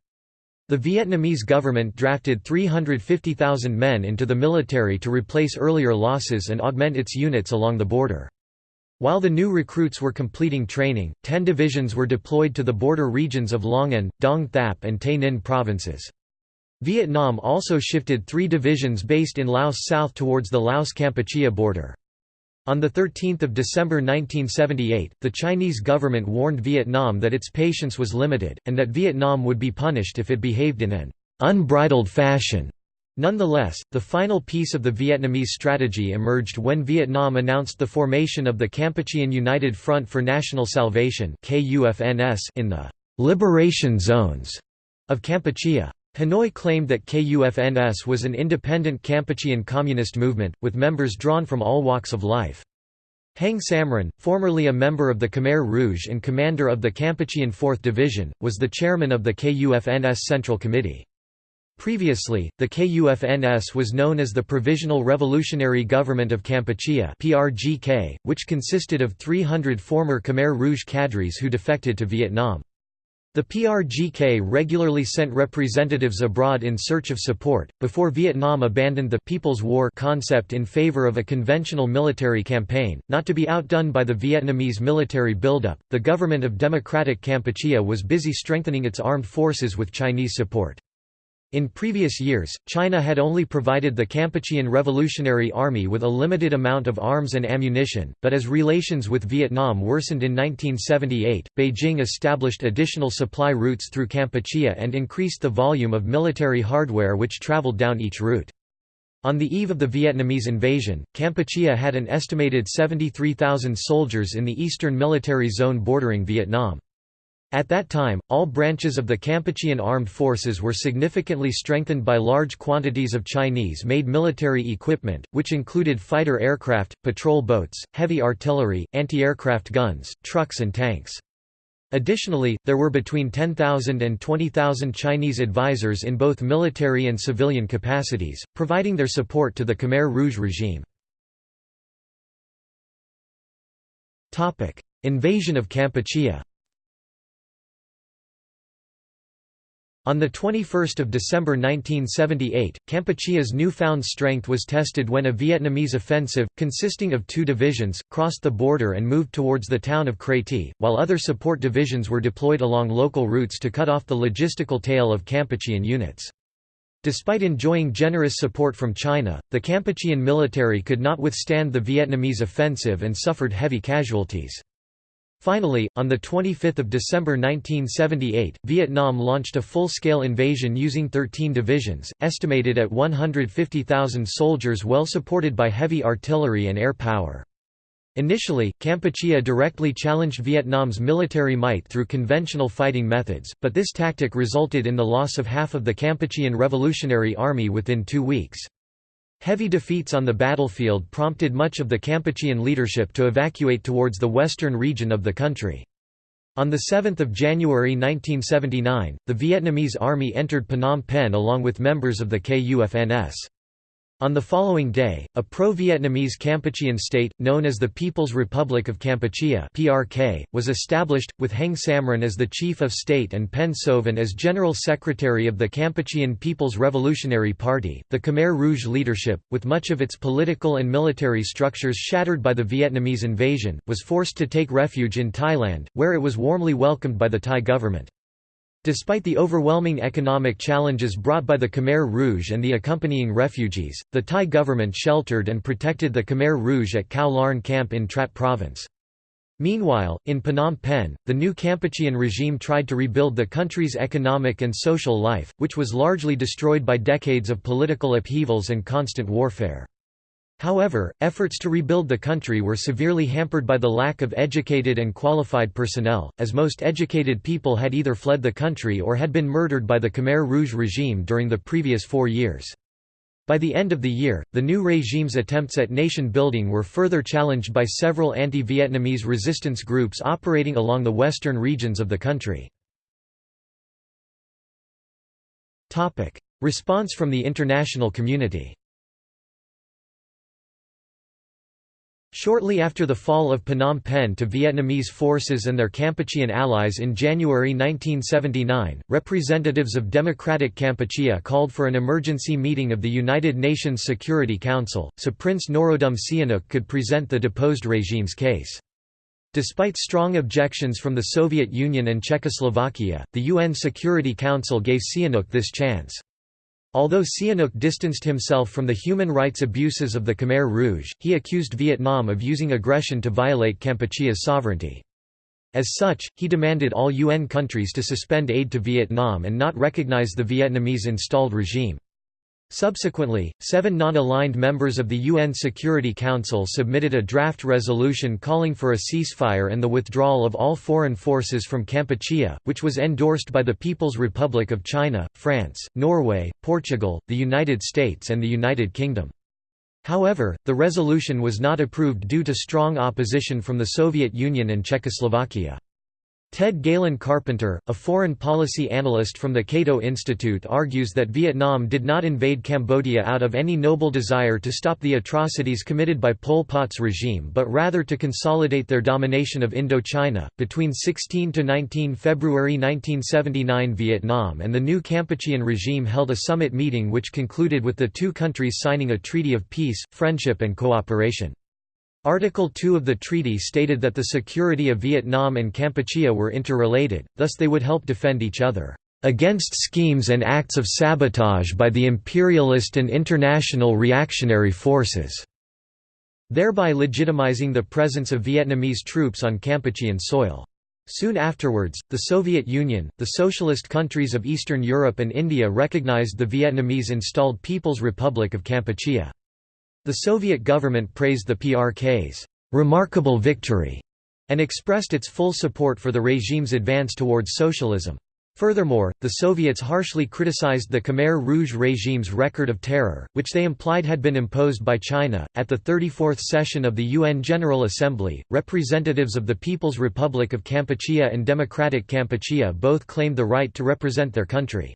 The Vietnamese government drafted 350,000 men into the military to replace earlier losses and augment its units along the border. While the new recruits were completing training, ten divisions were deployed to the border regions of Long An, Dong Thap and Tay Ninh provinces. Vietnam also shifted three divisions based in Laos south towards the Laos-Kampuchea border. On 13 December 1978, the Chinese government warned Vietnam that its patience was limited, and that Vietnam would be punished if it behaved in an unbridled fashion. Nonetheless, the final piece of the Vietnamese strategy emerged when Vietnam announced the formation of the Kampuchean United Front for National Salvation in the «liberation zones» of Kampuchea. Hanoi claimed that KUFNS was an independent Kampuchean communist movement, with members drawn from all walks of life. Heng Samrin, formerly a member of the Khmer Rouge and commander of the Kampuchean 4th Division, was the chairman of the KUFNS Central Committee. Previously, the KUFNS was known as the Provisional Revolutionary Government of Kampuchea (PRGK), which consisted of 300 former Khmer Rouge cadres who defected to Vietnam. The PRGK regularly sent representatives abroad in search of support. Before Vietnam abandoned the People's War concept in favor of a conventional military campaign, not to be outdone by the Vietnamese military buildup, the government of Democratic Kampuchea was busy strengthening its armed forces with Chinese support. In previous years, China had only provided the Kampuchean Revolutionary Army with a limited amount of arms and ammunition, but as relations with Vietnam worsened in 1978, Beijing established additional supply routes through Kampuchea and increased the volume of military hardware which traveled down each route. On the eve of the Vietnamese invasion, Kampuchea had an estimated 73,000 soldiers in the eastern military zone bordering Vietnam. At that time, all branches of the Kampuchean armed forces were significantly strengthened by large quantities of Chinese-made military equipment, which included fighter aircraft, patrol boats, heavy artillery, anti-aircraft guns, trucks and tanks. Additionally, there were between 10,000 and 20,000 Chinese advisors in both military and civilian capacities, providing their support to the Khmer Rouge regime. Invasion of Kampuchea On 21 December 1978, Kampuchea's newfound strength was tested when a Vietnamese offensive, consisting of two divisions, crossed the border and moved towards the town of Kratie, while other support divisions were deployed along local routes to cut off the logistical tail of Kampuchean units. Despite enjoying generous support from China, the Kampuchean military could not withstand the Vietnamese offensive and suffered heavy casualties. Finally, on 25 December 1978, Vietnam launched a full-scale invasion using 13 divisions, estimated at 150,000 soldiers well supported by heavy artillery and air power. Initially, Kampuchea directly challenged Vietnam's military might through conventional fighting methods, but this tactic resulted in the loss of half of the Kampuchean Revolutionary Army within two weeks. Heavy defeats on the battlefield prompted much of the Kampuchean leadership to evacuate towards the western region of the country. On 7 January 1979, the Vietnamese army entered Phnom Penh along with members of the KUFNS. On the following day, a pro-Vietnamese Kampuchean state, known as the People's Republic of Kampuchea (PRK), was established, with Heng Samrin as the chief of state and Pen Sovan as general secretary of the Kampuchean People's Revolutionary Party. The Khmer Rouge leadership, with much of its political and military structures shattered by the Vietnamese invasion, was forced to take refuge in Thailand, where it was warmly welcomed by the Thai government. Despite the overwhelming economic challenges brought by the Khmer Rouge and the accompanying refugees, the Thai government sheltered and protected the Khmer Rouge at Khao Larn camp in Trat province. Meanwhile, in Phnom Penh, the new Kampuchean regime tried to rebuild the country's economic and social life, which was largely destroyed by decades of political upheavals and constant warfare. However, efforts to rebuild the country were severely hampered by the lack of educated and qualified personnel, as most educated people had either fled the country or had been murdered by the Khmer Rouge regime during the previous four years. By the end of the year, the new regime's attempts at nation-building were further challenged by several anti-Vietnamese resistance groups operating along the western regions of the country. Response from the international community Shortly after the fall of Phnom Penh to Vietnamese forces and their Kampuchean allies in January 1979, representatives of Democratic Kampuchea called for an emergency meeting of the United Nations Security Council, so Prince Norodom Sihanouk could present the deposed regime's case. Despite strong objections from the Soviet Union and Czechoslovakia, the UN Security Council gave Sihanouk this chance. Although Sihanouk distanced himself from the human rights abuses of the Khmer Rouge, he accused Vietnam of using aggression to violate Kampuchea's sovereignty. As such, he demanded all UN countries to suspend aid to Vietnam and not recognize the Vietnamese installed regime. Subsequently, seven non-aligned members of the UN Security Council submitted a draft resolution calling for a ceasefire and the withdrawal of all foreign forces from Kampuchea, which was endorsed by the People's Republic of China, France, Norway, Portugal, the United States and the United Kingdom. However, the resolution was not approved due to strong opposition from the Soviet Union and Czechoslovakia. Ted Galen Carpenter, a foreign policy analyst from the Cato Institute argues that Vietnam did not invade Cambodia out of any noble desire to stop the atrocities committed by Pol Pot's regime but rather to consolidate their domination of Indochina. Between 16 to 19 February 1979 Vietnam and the new Kampuchean regime held a summit meeting which concluded with the two countries signing a treaty of peace, friendship and cooperation. Article 2 of the treaty stated that the security of Vietnam and Kampuchea were interrelated, thus they would help defend each other, "...against schemes and acts of sabotage by the imperialist and international reactionary forces", thereby legitimizing the presence of Vietnamese troops on Kampuchean soil. Soon afterwards, the Soviet Union, the socialist countries of Eastern Europe and India recognized the Vietnamese-installed People's Republic of Kampuchea. The Soviet government praised the PRK's remarkable victory and expressed its full support for the regime's advance towards socialism. Furthermore, the Soviets harshly criticized the Khmer Rouge regime's record of terror, which they implied had been imposed by China. At the 34th session of the UN General Assembly, representatives of the People's Republic of Kampuchea and Democratic Kampuchea both claimed the right to represent their country.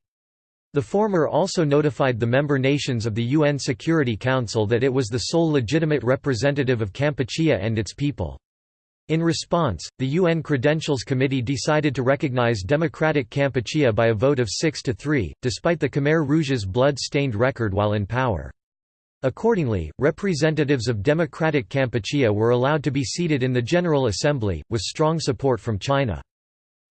The former also notified the member nations of the UN Security Council that it was the sole legitimate representative of Kampuchea and its people. In response, the UN Credentials Committee decided to recognize Democratic Kampuchea by a vote of 6 to 3, despite the Khmer Rouge's blood-stained record while in power. Accordingly, representatives of Democratic Kampuchea were allowed to be seated in the General Assembly, with strong support from China.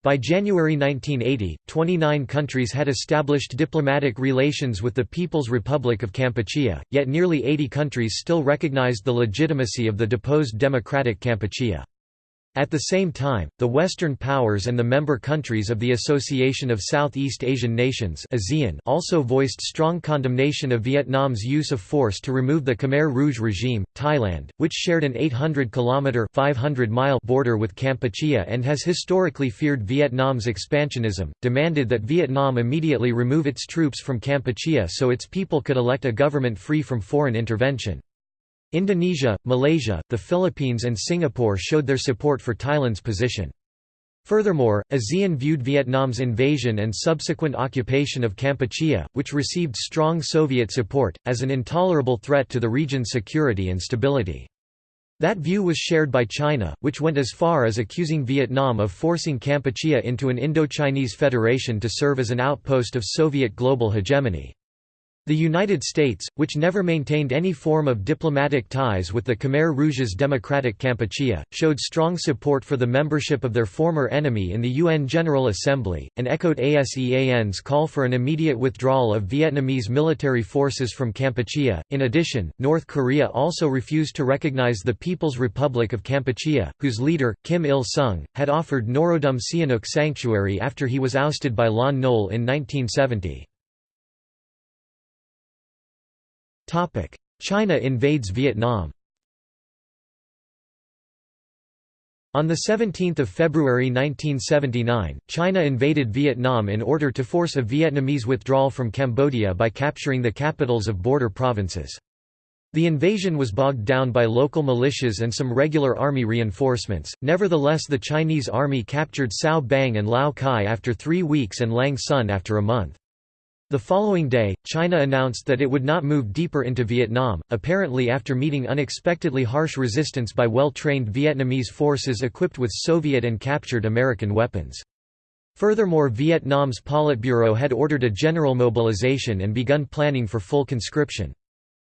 By January 1980, 29 countries had established diplomatic relations with the People's Republic of Kampuchea, yet nearly 80 countries still recognized the legitimacy of the deposed Democratic Kampuchea. At the same time, the Western powers and the member countries of the Association of Southeast Asian Nations also voiced strong condemnation of Vietnam's use of force to remove the Khmer Rouge regime. Thailand, which shared an 800-kilometer (500-mile) border with Kampuchea and has historically feared Vietnam's expansionism, demanded that Vietnam immediately remove its troops from Kampuchea so its people could elect a government free from foreign intervention. Indonesia, Malaysia, the Philippines and Singapore showed their support for Thailand's position. Furthermore, ASEAN viewed Vietnam's invasion and subsequent occupation of Kampuchea, which received strong Soviet support, as an intolerable threat to the region's security and stability. That view was shared by China, which went as far as accusing Vietnam of forcing Kampuchea into an Indo-Chinese federation to serve as an outpost of Soviet global hegemony. The United States, which never maintained any form of diplomatic ties with the Khmer Rouge's Democratic Kampuchea, showed strong support for the membership of their former enemy in the UN General Assembly, and echoed ASEAN's call for an immediate withdrawal of Vietnamese military forces from Kampuchea. In addition, North Korea also refused to recognize the People's Republic of Kampuchea, whose leader, Kim Il sung, had offered Norodom Sihanouk sanctuary after he was ousted by Lon Nol in 1970. China invades Vietnam On 17 February 1979, China invaded Vietnam in order to force a Vietnamese withdrawal from Cambodia by capturing the capitals of border provinces. The invasion was bogged down by local militias and some regular army reinforcements, nevertheless the Chinese army captured Sao Bang and Lao Cai after three weeks and Lang Son after a month. The following day, China announced that it would not move deeper into Vietnam, apparently after meeting unexpectedly harsh resistance by well-trained Vietnamese forces equipped with Soviet and captured American weapons. Furthermore Vietnam's Politburo had ordered a general mobilization and begun planning for full conscription.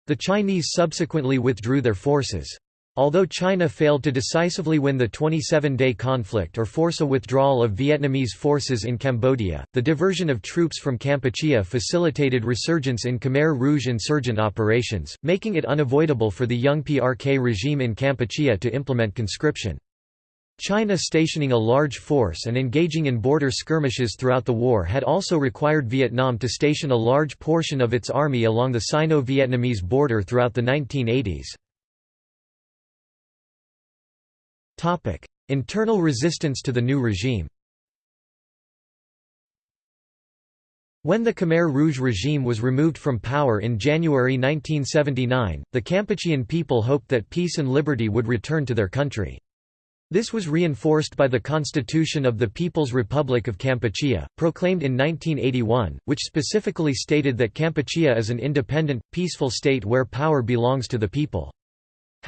The Chinese subsequently withdrew their forces. Although China failed to decisively win the 27-day conflict or force a withdrawal of Vietnamese forces in Cambodia, the diversion of troops from Kampuchea facilitated resurgence in Khmer Rouge insurgent operations, making it unavoidable for the young PRK regime in Kampuchea to implement conscription. China stationing a large force and engaging in border skirmishes throughout the war had also required Vietnam to station a large portion of its army along the Sino-Vietnamese border throughout the 1980s. Internal resistance to the new regime When the Khmer Rouge regime was removed from power in January 1979, the Kampuchean people hoped that peace and liberty would return to their country. This was reinforced by the Constitution of the People's Republic of Kampuchea, proclaimed in 1981, which specifically stated that Kampuchea is an independent, peaceful state where power belongs to the people.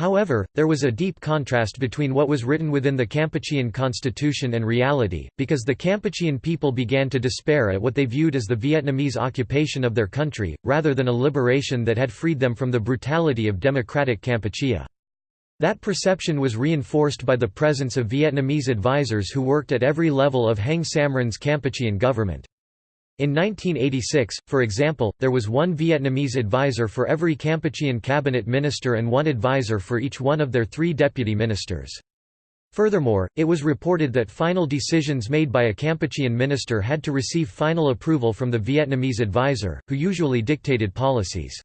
However, there was a deep contrast between what was written within the Kampuchean constitution and reality, because the Kampuchean people began to despair at what they viewed as the Vietnamese occupation of their country, rather than a liberation that had freed them from the brutality of democratic Kampuchea. That perception was reinforced by the presence of Vietnamese advisers who worked at every level of Heng Samrin's Kampuchean government. In 1986, for example, there was one Vietnamese advisor for every Kampuchean cabinet minister and one advisor for each one of their three deputy ministers. Furthermore, it was reported that final decisions made by a Kampuchean minister had to receive final approval from the Vietnamese advisor, who usually dictated policies.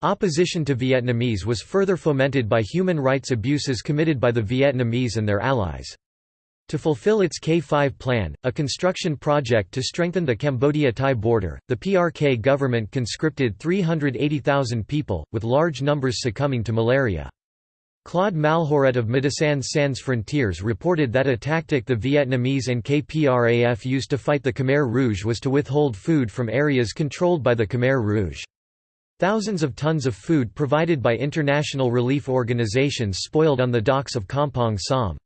Opposition to Vietnamese was further fomented by human rights abuses committed by the Vietnamese and their allies. To fulfill its K5 plan, a construction project to strengthen the Cambodia-Thai border, the PRK government conscripted 380,000 people, with large numbers succumbing to malaria. Claude Malhuret of Médecins Sans Frontières reported that a tactic the Vietnamese and KPRAF used to fight the Khmer Rouge was to withhold food from areas controlled by the Khmer Rouge. Thousands of tons of food provided by international relief organizations spoiled on the docks of Kampong Som.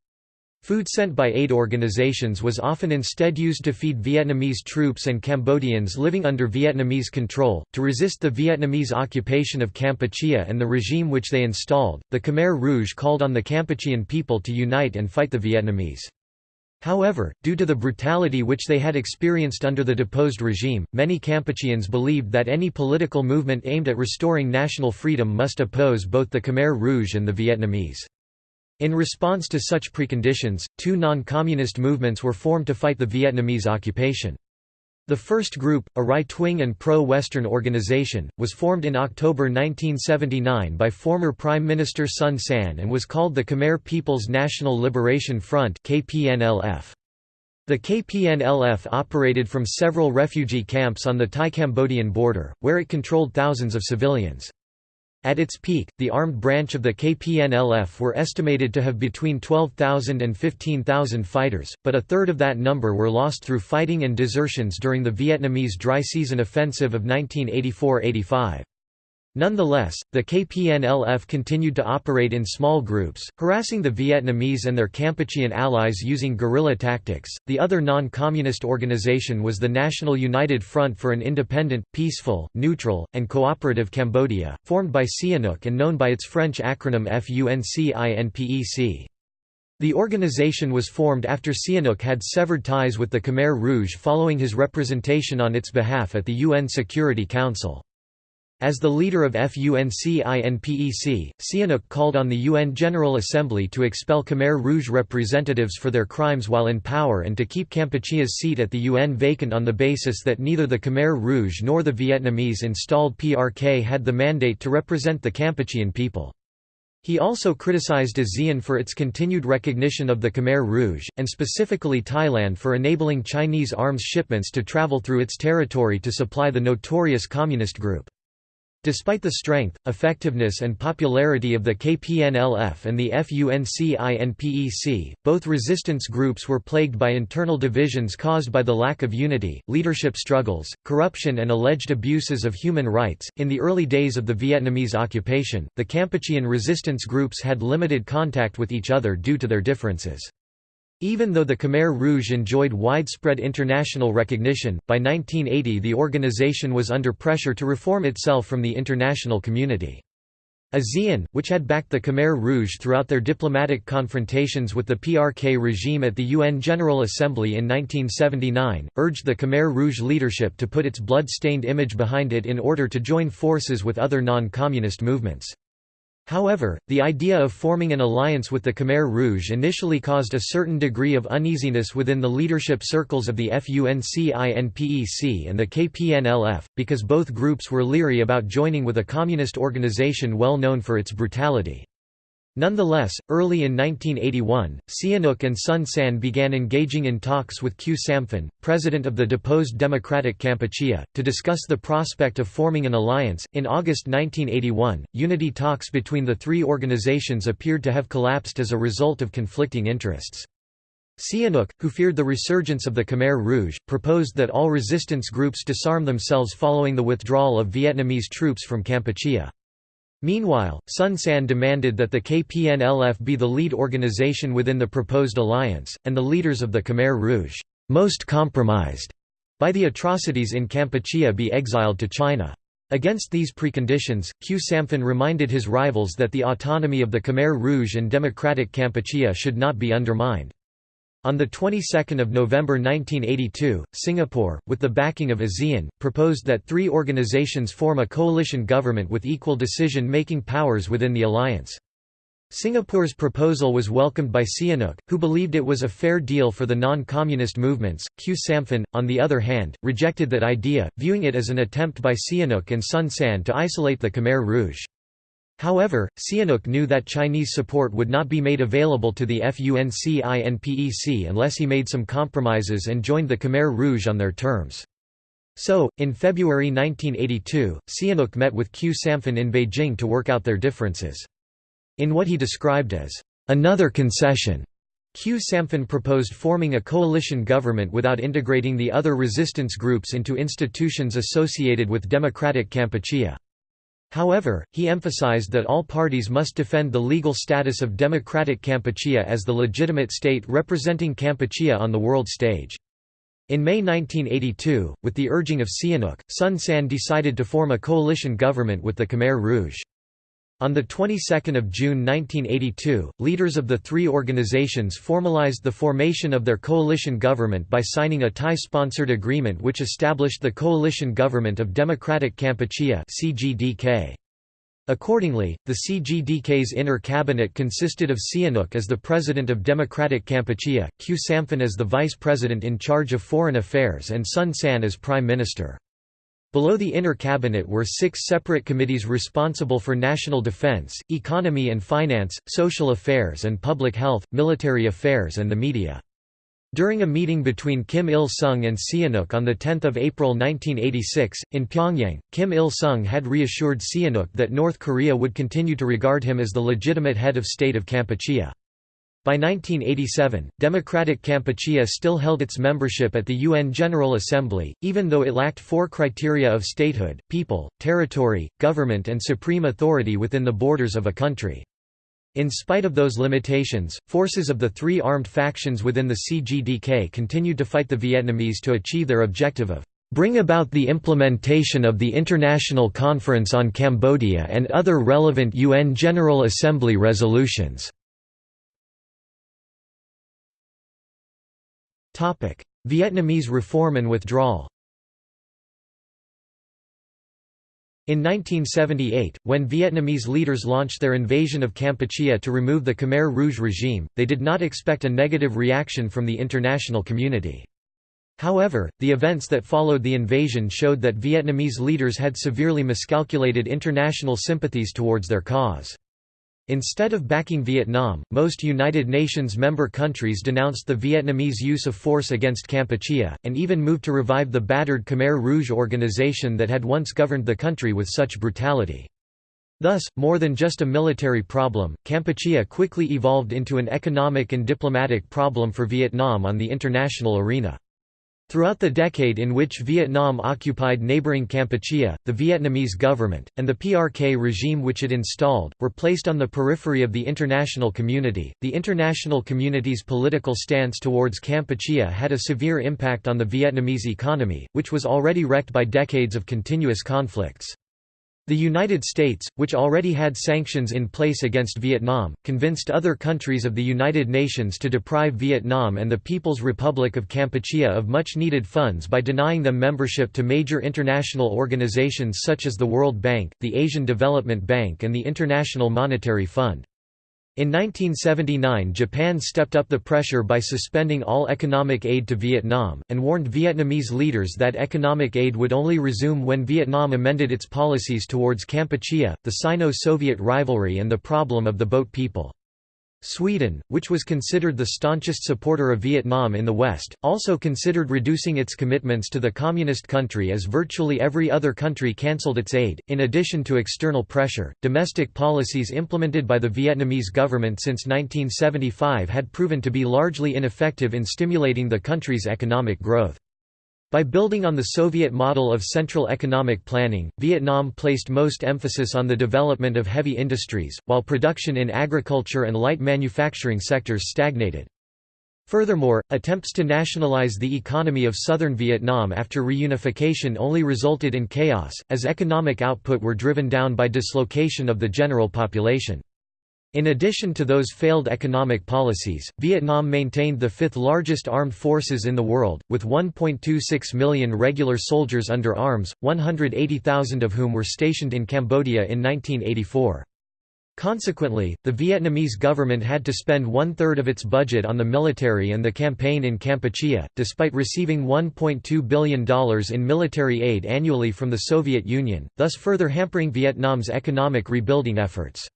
Food sent by aid organizations was often instead used to feed Vietnamese troops and Cambodians living under Vietnamese control. To resist the Vietnamese occupation of Kampuchea and the regime which they installed, the Khmer Rouge called on the Kampuchean people to unite and fight the Vietnamese. However, due to the brutality which they had experienced under the deposed regime, many Kampucheans believed that any political movement aimed at restoring national freedom must oppose both the Khmer Rouge and the Vietnamese. In response to such preconditions, two non-communist movements were formed to fight the Vietnamese occupation. The first group, a right-wing and pro-Western organization, was formed in October 1979 by former Prime Minister Son Sann and was called the Khmer People's National Liberation Front The KPNLF operated from several refugee camps on the Thai-Cambodian border, where it controlled thousands of civilians. At its peak, the armed branch of the KPNLF were estimated to have between 12,000 and 15,000 fighters, but a third of that number were lost through fighting and desertions during the Vietnamese dry season offensive of 1984–85. Nonetheless, the KPNLF continued to operate in small groups, harassing the Vietnamese and their Kampuchean allies using guerrilla tactics. The other non communist organization was the National United Front for an Independent, Peaceful, Neutral, and Cooperative Cambodia, formed by Sihanouk and known by its French acronym FUNCINPEC. The organization was formed after Sihanouk had severed ties with the Khmer Rouge following his representation on its behalf at the UN Security Council. As the leader of FUNCINPEC, Sihanouk called on the UN General Assembly to expel Khmer Rouge representatives for their crimes while in power and to keep Kampuchea's seat at the UN vacant on the basis that neither the Khmer Rouge nor the Vietnamese-installed PRK had the mandate to represent the Kampuchean people. He also criticized ASEAN for its continued recognition of the Khmer Rouge, and specifically Thailand for enabling Chinese arms shipments to travel through its territory to supply the notorious communist group. Despite the strength, effectiveness and popularity of the KPNLF and the FUNCINPEC, both resistance groups were plagued by internal divisions caused by the lack of unity, leadership struggles, corruption and alleged abuses of human rights. In the early days of the Vietnamese occupation, the Kampuchean resistance groups had limited contact with each other due to their differences. Even though the Khmer Rouge enjoyed widespread international recognition, by 1980 the organization was under pressure to reform itself from the international community. ASEAN, which had backed the Khmer Rouge throughout their diplomatic confrontations with the PRK regime at the UN General Assembly in 1979, urged the Khmer Rouge leadership to put its blood-stained image behind it in order to join forces with other non-communist movements. However, the idea of forming an alliance with the Khmer Rouge initially caused a certain degree of uneasiness within the leadership circles of the FUNCINPEC and the KPNLF, because both groups were leery about joining with a communist organization well known for its brutality. Nonetheless, early in 1981, Sihanouk and Son Sann began engaging in talks with Khieu Samphan, president of the deposed Democratic Kampuchea, to discuss the prospect of forming an alliance. In August 1981, unity talks between the three organizations appeared to have collapsed as a result of conflicting interests. Sihanouk, who feared the resurgence of the Khmer Rouge, proposed that all resistance groups disarm themselves following the withdrawal of Vietnamese troops from Kampuchea. Meanwhile, Son Sann demanded that the KPNLF be the lead organization within the proposed alliance, and the leaders of the Khmer Rouge, most compromised by the atrocities in Kampuchea be exiled to China. Against these preconditions, Khieu Samphan reminded his rivals that the autonomy of the Khmer Rouge and Democratic Kampuchea should not be undermined. On the 22nd of November 1982, Singapore, with the backing of ASEAN, proposed that three organizations form a coalition government with equal decision-making powers within the alliance. Singapore's proposal was welcomed by Sihanouk, who believed it was a fair deal for the non-communist movements. Khieu Samphan, on the other hand, rejected that idea, viewing it as an attempt by Sihanouk and Son Sann to isolate the Khmer Rouge. However, Sihanouk knew that Chinese support would not be made available to the FUNCINPEC unless he made some compromises and joined the Khmer Rouge on their terms. So, in February 1982, Sihanouk met with Khieu Samphan in Beijing to work out their differences. In what he described as another concession, Khieu Samphan proposed forming a coalition government without integrating the other resistance groups into institutions associated with democratic Kampuchea. However, he emphasized that all parties must defend the legal status of democratic Kampuchea as the legitimate state representing Kampuchea on the world stage. In May 1982, with the urging of Sihanouk, Son Sann decided to form a coalition government with the Khmer Rouge. On the 22nd of June 1982, leaders of the three organizations formalized the formation of their coalition government by signing a Thai-sponsored agreement which established the Coalition Government of Democratic Kampuchea (CGDK). Accordingly, the CGDK's inner cabinet consisted of Sihanouk as the president of Democratic Kampuchea, Khieu Samphan as the vice president in charge of foreign affairs and Son Sann as prime minister. Below the inner cabinet were six separate committees responsible for national defense, economy and finance, social affairs and public health, military affairs and the media. During a meeting between Kim Il-sung and Sihanouk on 10 April 1986, in Pyongyang, Kim Il-sung had reassured Sihanouk that North Korea would continue to regard him as the legitimate head of state of Kampuchea. By 1987, Democratic Kampuchea still held its membership at the UN General Assembly, even though it lacked four criteria of statehood, people, territory, government and supreme authority within the borders of a country. In spite of those limitations, forces of the three armed factions within the CGDK continued to fight the Vietnamese to achieve their objective of bring about the implementation of the International Conference on Cambodia and other relevant UN General Assembly resolutions. Vietnamese reform and withdrawal In 1978, when Vietnamese leaders launched their invasion of Kampuchea to remove the Khmer Rouge regime, they did not expect a negative reaction from the international community. However, the events that followed the invasion showed that Vietnamese leaders had severely miscalculated international sympathies towards their cause. Instead of backing Vietnam, most United Nations member countries denounced the Vietnamese use of force against Kampuchea, and even moved to revive the battered Khmer Rouge organization that had once governed the country with such brutality. Thus, more than just a military problem, Kampuchea quickly evolved into an economic and diplomatic problem for Vietnam on the international arena. Throughout the decade in which Vietnam occupied neighboring Kampuchea, the Vietnamese government, and the PRK regime which it installed, were placed on the periphery of the international community. The international community's political stance towards Kampuchea had a severe impact on the Vietnamese economy, which was already wrecked by decades of continuous conflicts. The United States, which already had sanctions in place against Vietnam, convinced other countries of the United Nations to deprive Vietnam and the People's Republic of Kampuchea of much-needed funds by denying them membership to major international organizations such as the World Bank, the Asian Development Bank and the International Monetary Fund. In 1979 Japan stepped up the pressure by suspending all economic aid to Vietnam, and warned Vietnamese leaders that economic aid would only resume when Vietnam amended its policies towards Kampuchea, the Sino-Soviet rivalry and the problem of the boat people. Sweden, which was considered the staunchest supporter of Vietnam in the West, also considered reducing its commitments to the communist country as virtually every other country cancelled its aid. In addition to external pressure, domestic policies implemented by the Vietnamese government since 1975 had proven to be largely ineffective in stimulating the country's economic growth. By building on the Soviet model of central economic planning, Vietnam placed most emphasis on the development of heavy industries, while production in agriculture and light manufacturing sectors stagnated. Furthermore, attempts to nationalize the economy of southern Vietnam after reunification only resulted in chaos, as economic output were driven down by dislocation of the general population. In addition to those failed economic policies, Vietnam maintained the fifth largest armed forces in the world, with 1.26 million regular soldiers under arms, 180,000 of whom were stationed in Cambodia in 1984. Consequently, the Vietnamese government had to spend one-third of its budget on the military and the campaign in Kampuchea, despite receiving $1.2 billion in military aid annually from the Soviet Union, thus further hampering Vietnam's economic rebuilding efforts.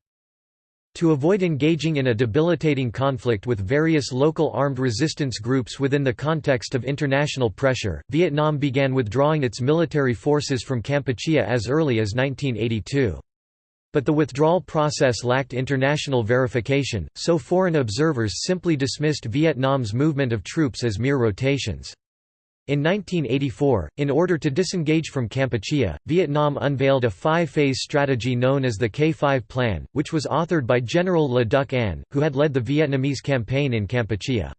To avoid engaging in a debilitating conflict with various local armed resistance groups within the context of international pressure, Vietnam began withdrawing its military forces from Kampuchea as early as 1982. But the withdrawal process lacked international verification, so foreign observers simply dismissed Vietnam's movement of troops as mere rotations. In 1984, in order to disengage from Kampuchea, Vietnam unveiled a five-phase strategy known as the K5 Plan, which was authored by General Le Duc Anh, who had led the Vietnamese campaign in Kampuchea.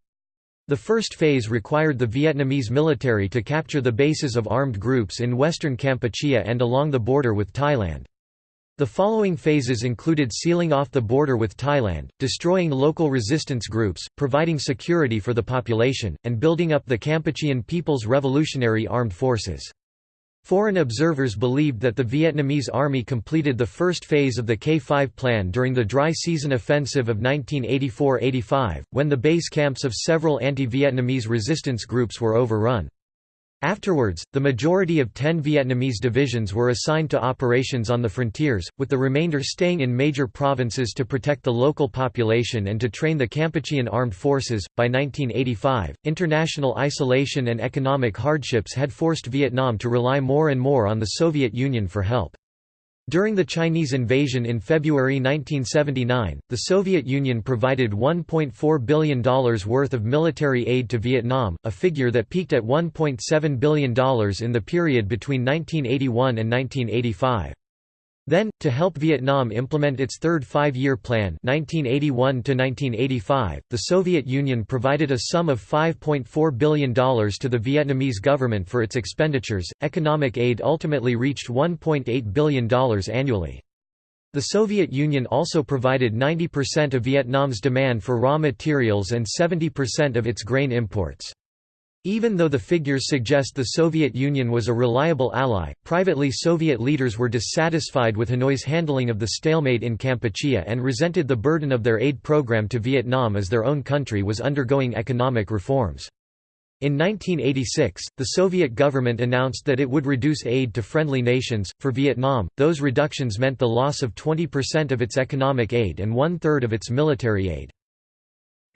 The first phase required the Vietnamese military to capture the bases of armed groups in western Kampuchea and along the border with Thailand. The following phases included sealing off the border with Thailand, destroying local resistance groups, providing security for the population, and building up the Kampuchean People's Revolutionary Armed Forces. Foreign observers believed that the Vietnamese army completed the first phase of the K5 plan during the dry season offensive of 1984–85, when the base camps of several anti-Vietnamese resistance groups were overrun. Afterwards, the majority of ten Vietnamese divisions were assigned to operations on the frontiers, with the remainder staying in major provinces to protect the local population and to train the Kampuchean armed forces. By 1985, international isolation and economic hardships had forced Vietnam to rely more and more on the Soviet Union for help. During the Chinese invasion in February 1979, the Soviet Union provided $1.4 billion worth of military aid to Vietnam, a figure that peaked at $1.7 billion in the period between 1981 and 1985. Then, to help Vietnam implement its third five-year plan 1981 the Soviet Union provided a sum of $5.4 billion to the Vietnamese government for its expenditures. Economic aid ultimately reached $1.8 billion annually. The Soviet Union also provided 90% of Vietnam's demand for raw materials and 70% of its grain imports. Even though the figures suggest the Soviet Union was a reliable ally, privately Soviet leaders were dissatisfied with Hanoi's handling of the stalemate in Kampuchea and resented the burden of their aid program to Vietnam as their own country was undergoing economic reforms. In 1986, the Soviet government announced that it would reduce aid to friendly nations. For Vietnam, those reductions meant the loss of 20% of its economic aid and one third of its military aid.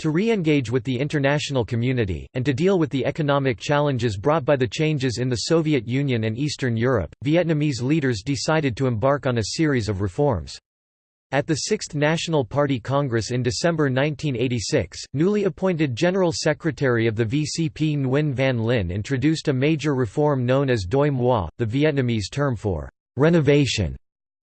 To re-engage with the international community, and to deal with the economic challenges brought by the changes in the Soviet Union and Eastern Europe, Vietnamese leaders decided to embark on a series of reforms. At the Sixth National Party Congress in December 1986, newly appointed General Secretary of the VCP Nguyen Van Linh introduced a major reform known as Doi Moi, the Vietnamese term for «renovation»,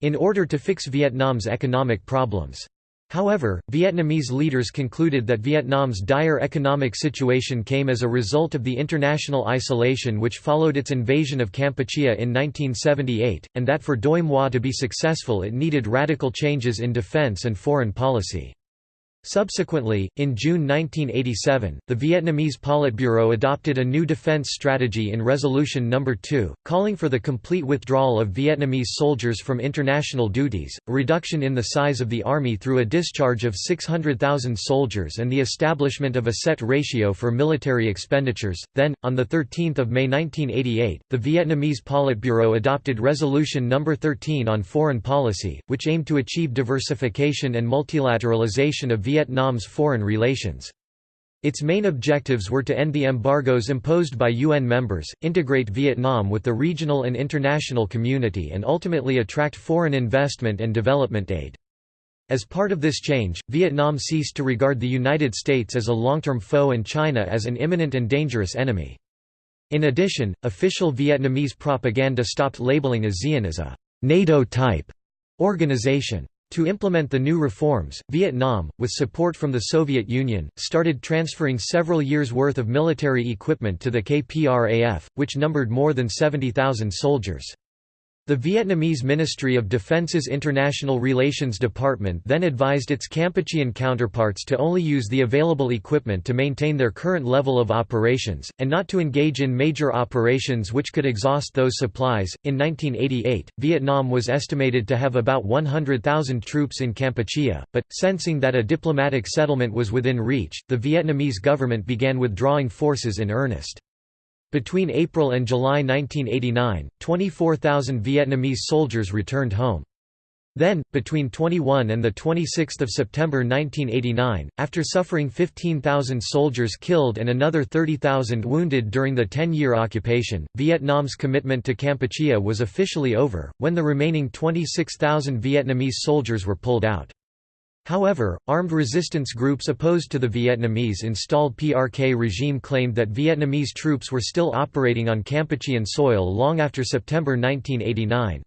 in order to fix Vietnam's economic problems. However, Vietnamese leaders concluded that Vietnam's dire economic situation came as a result of the international isolation which followed its invasion of Kampuchea in 1978, and that for Doi Moi to be successful it needed radical changes in defense and foreign policy. Subsequently, in June 1987, the Vietnamese Politburo adopted a new defense strategy in Resolution No. 2, calling for the complete withdrawal of Vietnamese soldiers from international duties, a reduction in the size of the army through a discharge of 600,000 soldiers and the establishment of a set ratio for military expenditures. Then, on 13 May 1988, the Vietnamese Politburo adopted Resolution No. 13 on foreign policy, which aimed to achieve diversification and multilateralization of Vietnam's foreign relations. Its main objectives were to end the embargoes imposed by UN members, integrate Vietnam with the regional and international community and ultimately attract foreign investment and development aid. As part of this change, Vietnam ceased to regard the United States as a long-term foe and China as an imminent and dangerous enemy. In addition, official Vietnamese propaganda stopped labeling ASEAN as a NATO-type organization. To implement the new reforms, Vietnam, with support from the Soviet Union, started transferring several years' worth of military equipment to the KPRAF, which numbered more than 70,000 soldiers. The Vietnamese Ministry of Defense's International Relations Department then advised its Kampuchean counterparts to only use the available equipment to maintain their current level of operations, and not to engage in major operations which could exhaust those supplies. In 1988, Vietnam was estimated to have about 100,000 troops in Kampuchea, but, sensing that a diplomatic settlement was within reach, the Vietnamese government began withdrawing forces in earnest. Between April and July 1989, 24,000 Vietnamese soldiers returned home. Then, between 21 and 26 September 1989, after suffering 15,000 soldiers killed and another 30,000 wounded during the 10-year occupation, Vietnam's commitment to Kampuchea was officially over, when the remaining 26,000 Vietnamese soldiers were pulled out. However, armed resistance groups opposed to the Vietnamese-installed PRK regime claimed that Vietnamese troops were still operating on Kampuchean soil long after September 1989.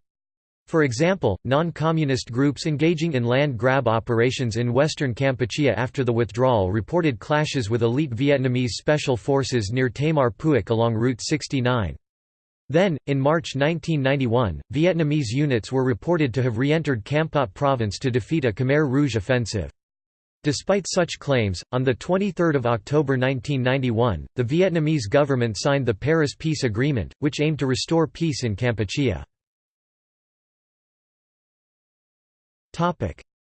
For example, non-communist groups engaging in land grab operations in western Kampuchea after the withdrawal reported clashes with elite Vietnamese special forces near Thma Puok along Route 69. Then, in March 1991, Vietnamese units were reported to have re-entered Kampot province to defeat a Khmer Rouge offensive. Despite such claims, on 23 October 1991, the Vietnamese government signed the Paris Peace Agreement, which aimed to restore peace in Kampuchea.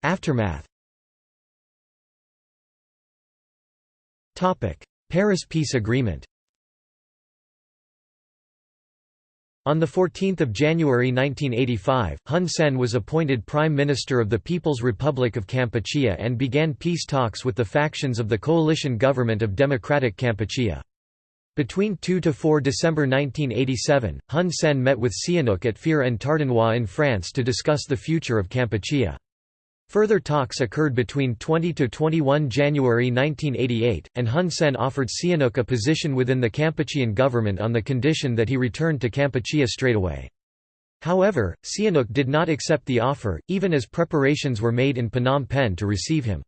Aftermath Paris Peace Agreement On 14 January 1985, Hun Sen was appointed Prime Minister of the People's Republic of Kampuchea and began peace talks with the factions of the coalition government of Democratic Kampuchea. Between 2 to 4 December 1987, Hun Sen met with Sihanouk at Fère en Tardenois in France to discuss the future of Kampuchea. Further talks occurred between 20–21 January 1988, and Hun Sen offered Sihanouk a position within the Kampuchean government on the condition that he returned to Kampuchea straightaway. However, Sihanouk did not accept the offer, even as preparations were made in Phnom Penh to receive him.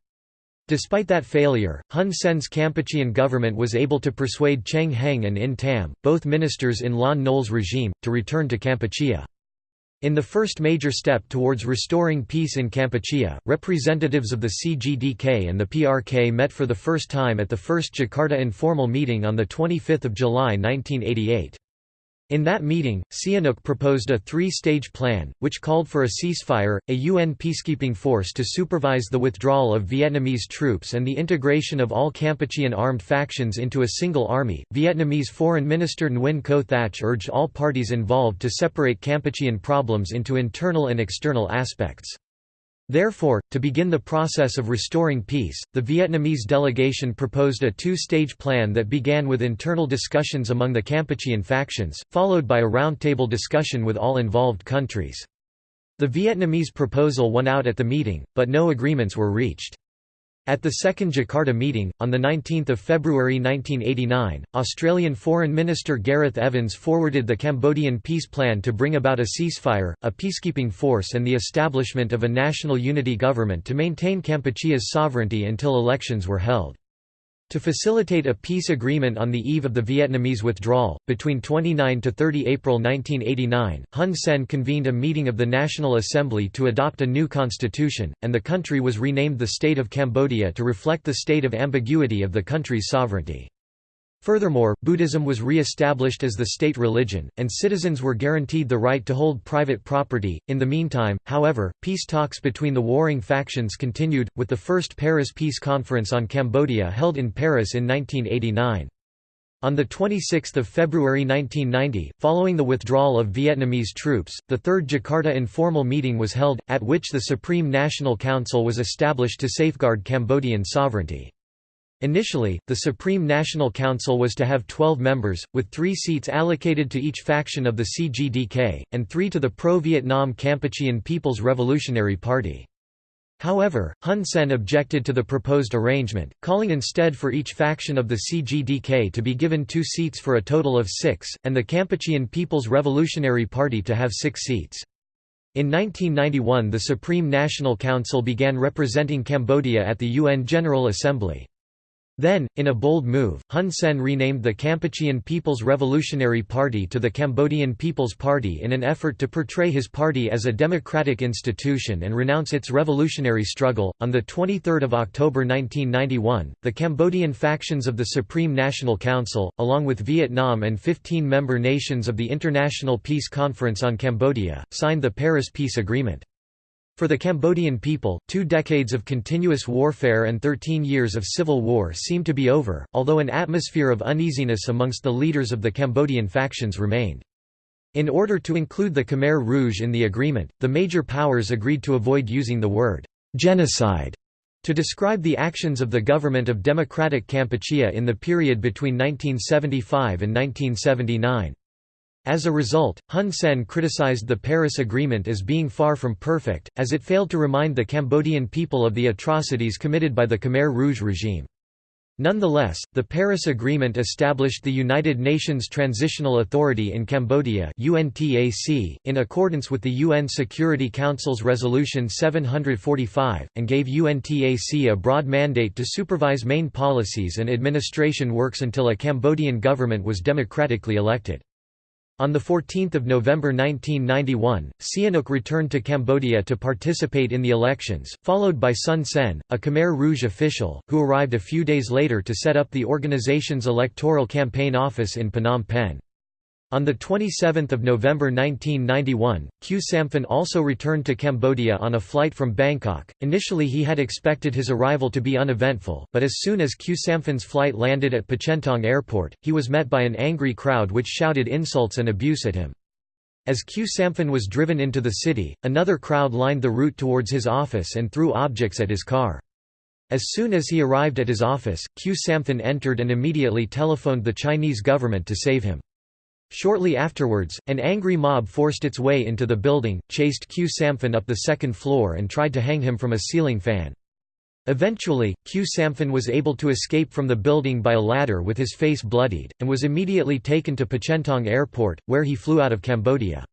Despite that failure, Hun Sen's Kampuchean government was able to persuade Cheng Heng and In Tam, both ministers in Lon Nol's regime, to return to Kampuchea. In the first major step towards restoring peace in Kampuchea, representatives of the CGDK and the PRK met for the first time at the first Jakarta informal meeting on 25 July 1988. In that meeting, Sihanouk proposed a three-stage plan, which called for a ceasefire, a UN peacekeeping force to supervise the withdrawal of Vietnamese troops and the integration of all Kampuchean armed factions into a single army. Vietnamese Foreign Minister Nguyen Co Thach urged all parties involved to separate Kampuchean problems into internal and external aspects. Therefore, to begin the process of restoring peace, the Vietnamese delegation proposed a two-stage plan that began with internal discussions among the Kampuchean factions, followed by a roundtable discussion with all involved countries. The Vietnamese proposal won out at the meeting, but no agreements were reached. At the second Jakarta meeting, on 19 February 1989, Australian Foreign Minister Gareth Evans forwarded the Cambodian peace plan to bring about a ceasefire, a peacekeeping force and the establishment of a national unity government to maintain Kampuchea's sovereignty until elections were held. To facilitate a peace agreement on the eve of the Vietnamese withdrawal, between 29 to 30 April 1989, Hun Sen convened a meeting of the National Assembly to adopt a new constitution, and the country was renamed the State of Cambodia to reflect the state of ambiguity of the country's sovereignty. Furthermore, Buddhism was re-established as the state religion, and citizens were guaranteed the right to hold private property. In the meantime, however, peace talks between the warring factions continued, with the first Paris Peace Conference on Cambodia held in Paris in 1989. On 26 February 1990, following the withdrawal of Vietnamese troops, the Third Jakarta informal meeting was held, at which the Supreme National Council was established to safeguard Cambodian sovereignty. Initially, the Supreme National Council was to have 12 members, with three seats allocated to each faction of the CGDK, and three to the pro-Vietnam Kampuchean People's Revolutionary Party. However, Hun Sen objected to the proposed arrangement, calling instead for each faction of the CGDK to be given two seats for a total of six, and the Kampuchean People's Revolutionary Party to have six seats. In 1991 the Supreme National Council began representing Cambodia at the UN General Assembly. Then, in a bold move, Hun Sen renamed the Kampuchean People's Revolutionary Party to the Cambodian People's Party in an effort to portray his party as a democratic institution and renounce its revolutionary struggle. On the 23rd of October 1991, the Cambodian factions of the Supreme National Council, along with Vietnam and 15 member nations of the International Peace Conference on Cambodia, signed the Paris Peace Agreement. For the Cambodian people, two decades of continuous warfare and 13 years of civil war seemed to be over, although an atmosphere of uneasiness amongst the leaders of the Cambodian factions remained. In order to include the Khmer Rouge in the agreement, the major powers agreed to avoid using the word «genocide» to describe the actions of the government of Democratic Kampuchea in the period between 1975 and 1979. As a result, Hun Sen criticized the Paris Agreement as being far from perfect, as it failed to remind the Cambodian people of the atrocities committed by the Khmer Rouge regime. Nonetheless, the Paris Agreement established the United Nations Transitional Authority in Cambodia UNTAC, in accordance with the UN Security Council's Resolution 745, and gave UNTAC a broad mandate to supervise main policies and administration works until a Cambodian government was democratically elected. On 14 November 1991, Sihanouk returned to Cambodia to participate in the elections, followed by Sun Sen, a Khmer Rouge official, who arrived a few days later to set up the organization's electoral campaign office in Phnom Penh. On 27 November 1991, Khieu Samphan also returned to Cambodia on a flight from Bangkok. Initially he had expected his arrival to be uneventful, but as soon as Khieu Samphan's flight landed at Pochentong Airport, he was met by an angry crowd which shouted insults and abuse at him. As Khieu Samphan was driven into the city, another crowd lined the route towards his office and threw objects at his car. As soon as he arrived at his office, Khieu Samphan entered and immediately telephoned the Chinese government to save him. Shortly afterwards, an angry mob forced its way into the building, chased Khieu Samphan up the second floor and tried to hang him from a ceiling fan. Eventually, Khieu Samphan was able to escape from the building by a ladder with his face bloodied, and was immediately taken to Pochentong Airport, where he flew out of Cambodia.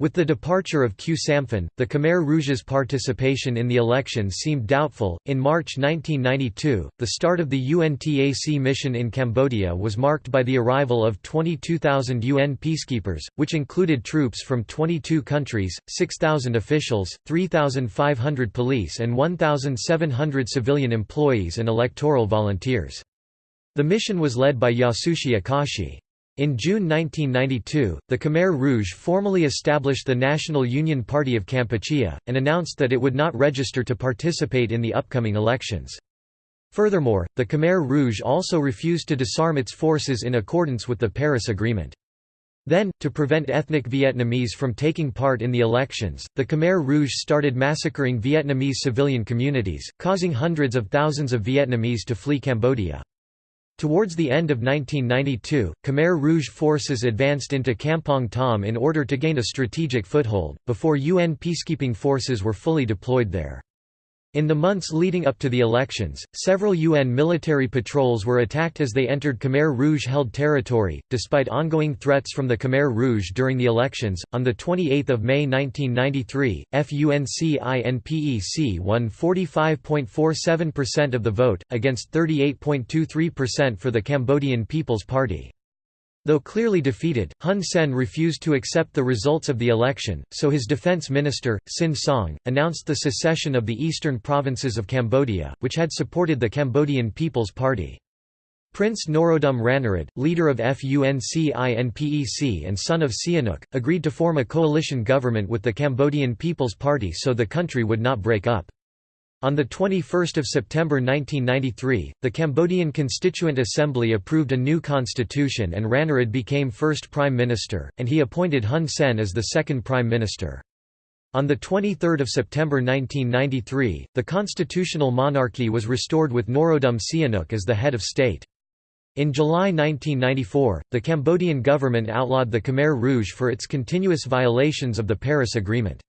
With the departure of Khieu Samphan, the Khmer Rouge's participation in the elections seemed doubtful. In March 1992, the start of the UNTAC mission in Cambodia was marked by the arrival of 22,000 UN peacekeepers, which included troops from 22 countries, 6,000 officials, 3,500 police, and 1,700 civilian employees and electoral volunteers. The mission was led by Yasushi Akashi. In June 1992, the Khmer Rouge formally established the National Union Party of Kampuchea, and announced that it would not register to participate in the upcoming elections. Furthermore, the Khmer Rouge also refused to disarm its forces in accordance with the Paris Agreement. Then, to prevent ethnic Vietnamese from taking part in the elections, the Khmer Rouge started massacring Vietnamese civilian communities, causing hundreds of thousands of Vietnamese to flee Cambodia. Towards the end of 1992, Khmer Rouge forces advanced into Kampong Thom in order to gain a strategic foothold, before UN peacekeeping forces were fully deployed there. In the months leading up to the elections, several UN military patrols were attacked as they entered Khmer Rouge held territory. Despite ongoing threats from the Khmer Rouge during the elections, on 28 May 1993, FUNCINPEC won 45.47% of the vote, against 38.23% for the Cambodian People's Party. Though clearly defeated, Hun Sen refused to accept the results of the election, so his defense minister, Sin Song, announced the secession of the eastern provinces of Cambodia, which had supported the Cambodian People's Party. Prince Norodom Ranariddh, leader of FUNCINPEC and son of Sihanouk, agreed to form a coalition government with the Cambodian People's Party so the country would not break up. On 21 September 1993, the Cambodian Constituent Assembly approved a new constitution and Ranariddh became first prime minister, and he appointed Hun Sen as the second prime minister. On 23 September 1993, the constitutional monarchy was restored with Norodom Sihanouk as the head of state. In July 1994, the Cambodian government outlawed the Khmer Rouge for its continuous violations of the Paris Agreement.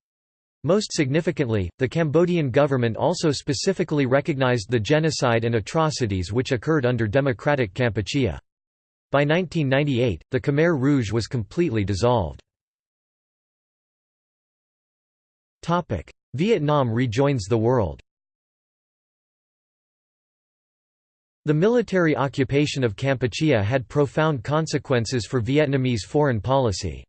Most significantly, the Cambodian government also specifically recognized the genocide and atrocities which occurred under democratic Kampuchea. By 1998, the Khmer Rouge was completely dissolved. Vietnam rejoins the world The military occupation of Kampuchea had profound consequences for Vietnamese foreign policy.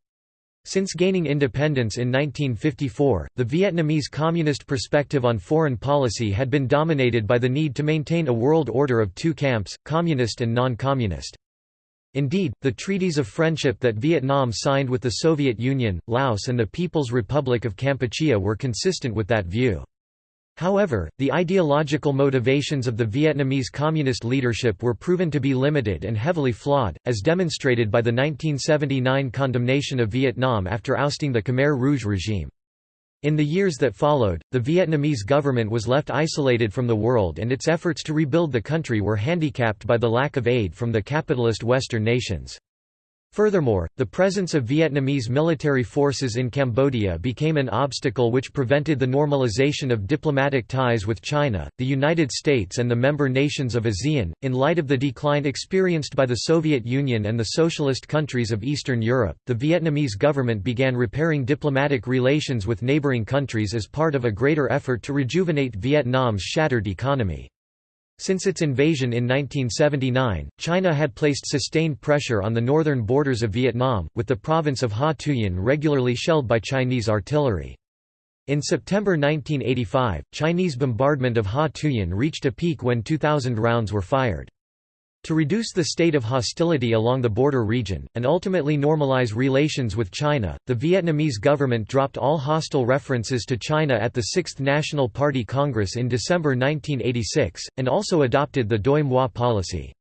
Since gaining independence in 1954, the Vietnamese communist perspective on foreign policy had been dominated by the need to maintain a world order of two camps, communist and non-communist. Indeed, the treaties of friendship that Vietnam signed with the Soviet Union, Laos and the People's Republic of Kampuchea were consistent with that view. However, the ideological motivations of the Vietnamese communist leadership were proven to be limited and heavily flawed, as demonstrated by the 1979 condemnation of Vietnam after ousting the Khmer Rouge regime. In the years that followed, the Vietnamese government was left isolated from the world and its efforts to rebuild the country were handicapped by the lack of aid from the capitalist Western nations. Furthermore, the presence of Vietnamese military forces in Cambodia became an obstacle which prevented the normalization of diplomatic ties with China, the United States, and the member nations of ASEAN. In light of the decline experienced by the Soviet Union and the socialist countries of Eastern Europe, the Vietnamese government began repairing diplomatic relations with neighboring countries as part of a greater effort to rejuvenate Vietnam's shattered economy. Since its invasion in 1979, China had placed sustained pressure on the northern borders of Vietnam, with the province of Ha Tuyen regularly shelled by Chinese artillery. In September 1985, Chinese bombardment of Ha Tuyen reached a peak when 2,000 rounds were fired. To reduce the state of hostility along the border region, and ultimately normalize relations with China, the Vietnamese government dropped all hostile references to China at the Sixth National Party Congress in December 1986, and also adopted the Doi Moi policy.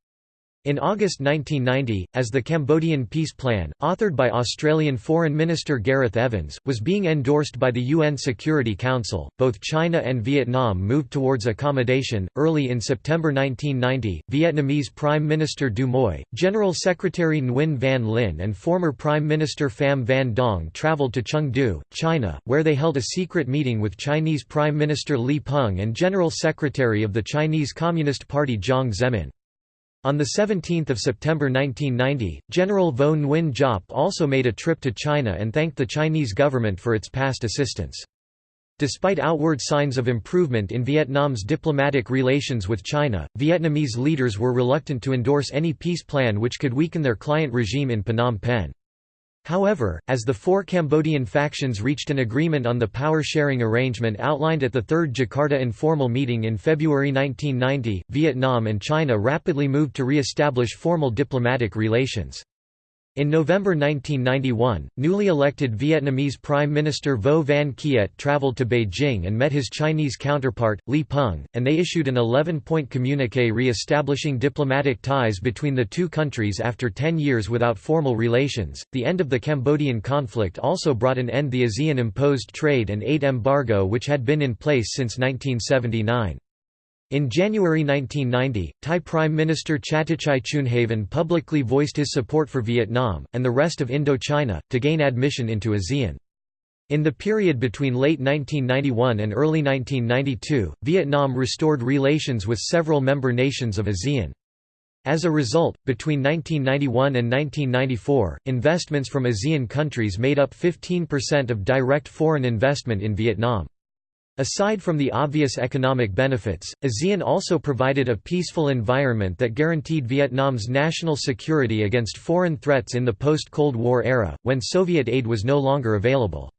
In August 1990, as the Cambodian peace plan, authored by Australian Foreign Minister Gareth Evans, was being endorsed by the UN Security Council, both China and Vietnam moved towards accommodation. Early in September 1990, Vietnamese Prime Minister Do Muoi, General Secretary Nguyen Van Linh, and former Prime Minister Pham Van Dong travelled to Chengdu, China, where they held a secret meeting with Chinese Prime Minister Li Peng and General Secretary of the Chinese Communist Party Jiang Zemin. On 17 September 1990, General Vo Nguyen Giap also made a trip to China and thanked the Chinese government for its past assistance. Despite outward signs of improvement in Vietnam's diplomatic relations with China, Vietnamese leaders were reluctant to endorse any peace plan which could weaken their client regime in Phnom Penh. However, as the four Cambodian factions reached an agreement on the power-sharing arrangement outlined at the Third Jakarta informal meeting in February 1990, Vietnam and China rapidly moved to re-establish formal diplomatic relations. In November 1991, newly elected Vietnamese Prime Minister Vo Van Kiet traveled to Beijing and met his Chinese counterpart, Li Peng, and they issued an 11-point communiqué re-establishing diplomatic ties between the two countries after 10 years without formal relations. The end of the Cambodian conflict also brought an end to the ASEAN-imposed trade and aid embargo which had been in place since 1979. In January 1990, Thai Prime Minister Chatichai Choonhavan publicly voiced his support for Vietnam, and the rest of Indochina, to gain admission into ASEAN. In the period between late 1991 and early 1992, Vietnam restored relations with several member nations of ASEAN. As a result, between 1991 and 1994, investments from ASEAN countries made up 15% of direct foreign investment in Vietnam. Aside from the obvious economic benefits, ASEAN also provided a peaceful environment that guaranteed Vietnam's national security against foreign threats in the post-Cold War era, when Soviet aid was no longer available.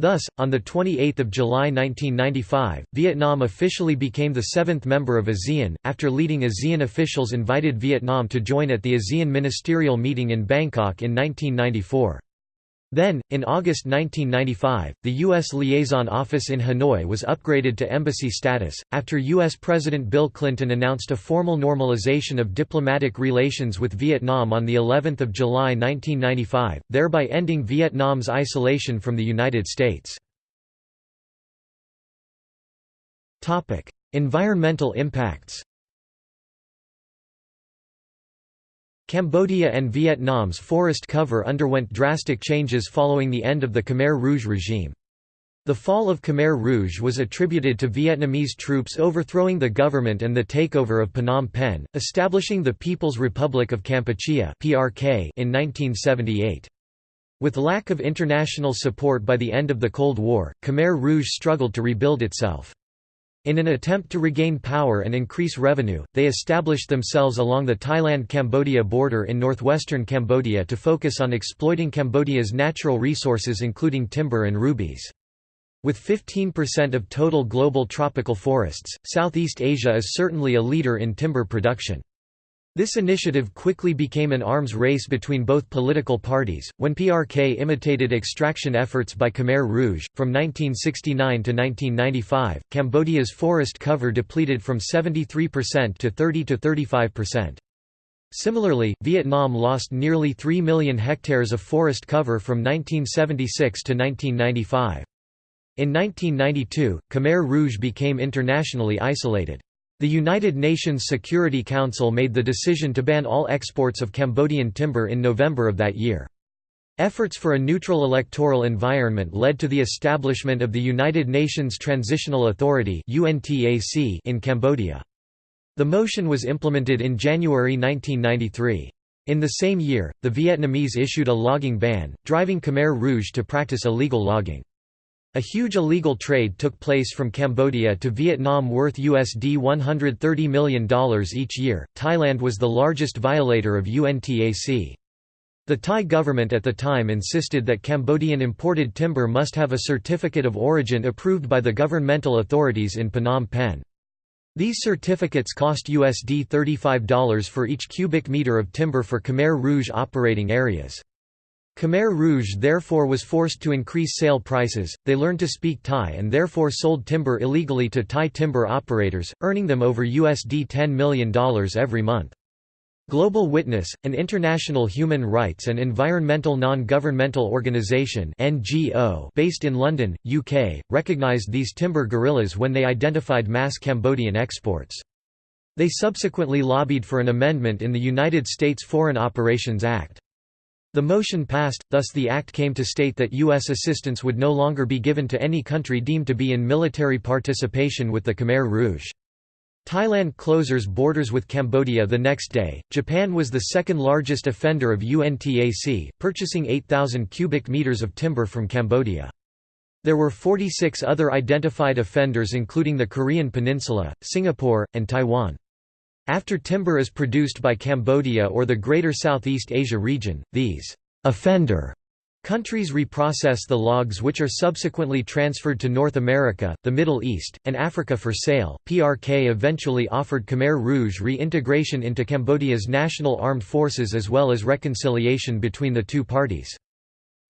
Thus, on 28 July 1995, Vietnam officially became the seventh member of ASEAN, after leading ASEAN officials invited Vietnam to join at the ASEAN ministerial meeting in Bangkok in 1994. Then, in August 1995, the U.S. Liaison Office in Hanoi was upgraded to embassy status, after U.S. President Bill Clinton announced a formal normalization of diplomatic relations with Vietnam on of July 1995, thereby ending Vietnam's isolation from the United States. Environmental impacts Cambodia and Vietnam's forest cover underwent drastic changes following the end of the Khmer Rouge regime. The fall of Khmer Rouge was attributed to Vietnamese troops overthrowing the government and the takeover of Phnom Penh, establishing the People's Republic of Kampuchea in 1978. With lack of international support by the end of the Cold War, Khmer Rouge struggled to rebuild itself. In an attempt to regain power and increase revenue, they established themselves along the Thailand-Cambodia border in northwestern Cambodia to focus on exploiting Cambodia's natural resources including timber and rubies. With 15% of total global tropical forests, Southeast Asia is certainly a leader in timber production. This initiative quickly became an arms race between both political parties. When PRK imitated extraction efforts by Khmer Rouge, from 1969 to 1995, Cambodia's forest cover depleted from 73% to 30 to 35%. Similarly, Vietnam lost nearly 3 million hectares of forest cover from 1976 to 1995. In 1992, Khmer Rouge became internationally isolated. The United Nations Security Council made the decision to ban all exports of Cambodian timber in November of that year. Efforts for a neutral electoral environment led to the establishment of the United Nations Transitional Authority in Cambodia. The motion was implemented in January 1993. In the same year, the Vietnamese issued a logging ban, driving Khmer Rouge to practice illegal logging. A huge illegal trade took place from Cambodia to Vietnam worth USD $130 million each year. Thailand was the largest violator of UNTAC. The Thai government at the time insisted that Cambodian imported timber must have a certificate of origin approved by the governmental authorities in Phnom Penh. These certificates cost USD $35 for each cubic meter of timber for Khmer Rouge operating areas. Khmer Rouge therefore was forced to increase sale prices, they learned to speak Thai and therefore sold timber illegally to Thai timber operators, earning them over USD $10 million every month. Global Witness, an international human rights and environmental non-governmental organisation based in London, UK, recognised these timber guerrillas when they identified mass Cambodian exports. They subsequently lobbied for an amendment in the United States Foreign Operations Act. The motion passed, thus the act came to state that U.S. assistance would no longer be given to any country deemed to be in military participation with the Khmer Rouge. Thailand closes borders with Cambodia the next day. Japan was the second largest offender of UNTAC, purchasing 8,000 cubic meters of timber from Cambodia. There were 46 other identified offenders including the Korean peninsula, Singapore, and Taiwan. After timber is produced by Cambodia or the Greater Southeast Asia region, these offender Countries reprocess the logs which are subsequently transferred to North America, the Middle East, and Africa for sale. PRK eventually offered Khmer Rouge reintegration into Cambodia's national armed forces as well as reconciliation between the two parties.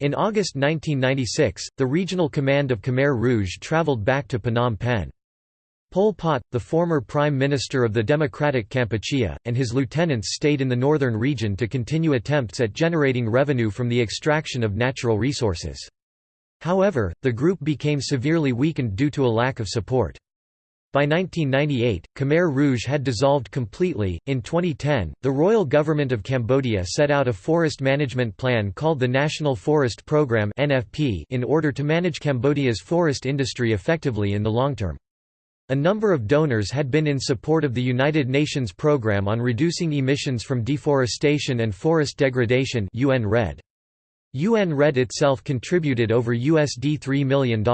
In August 1996, the regional command of Khmer Rouge traveled back to Phnom Penh. Pol Pot, the former prime minister of the Democratic Kampuchea, and his lieutenants stayed in the northern region to continue attempts at generating revenue from the extraction of natural resources. However, the group became severely weakened due to a lack of support. By 1998, Khmer Rouge had dissolved completely. In 2010, the royal government of Cambodia set out a forest management plan called the National Forest Programme (NFP) in order to manage Cambodia's forest industry effectively in the long term. A number of donors had been in support of the United Nations Programme on Reducing Emissions from Deforestation and Forest Degradation UN REDD. UN REDD itself contributed over USD $3 million.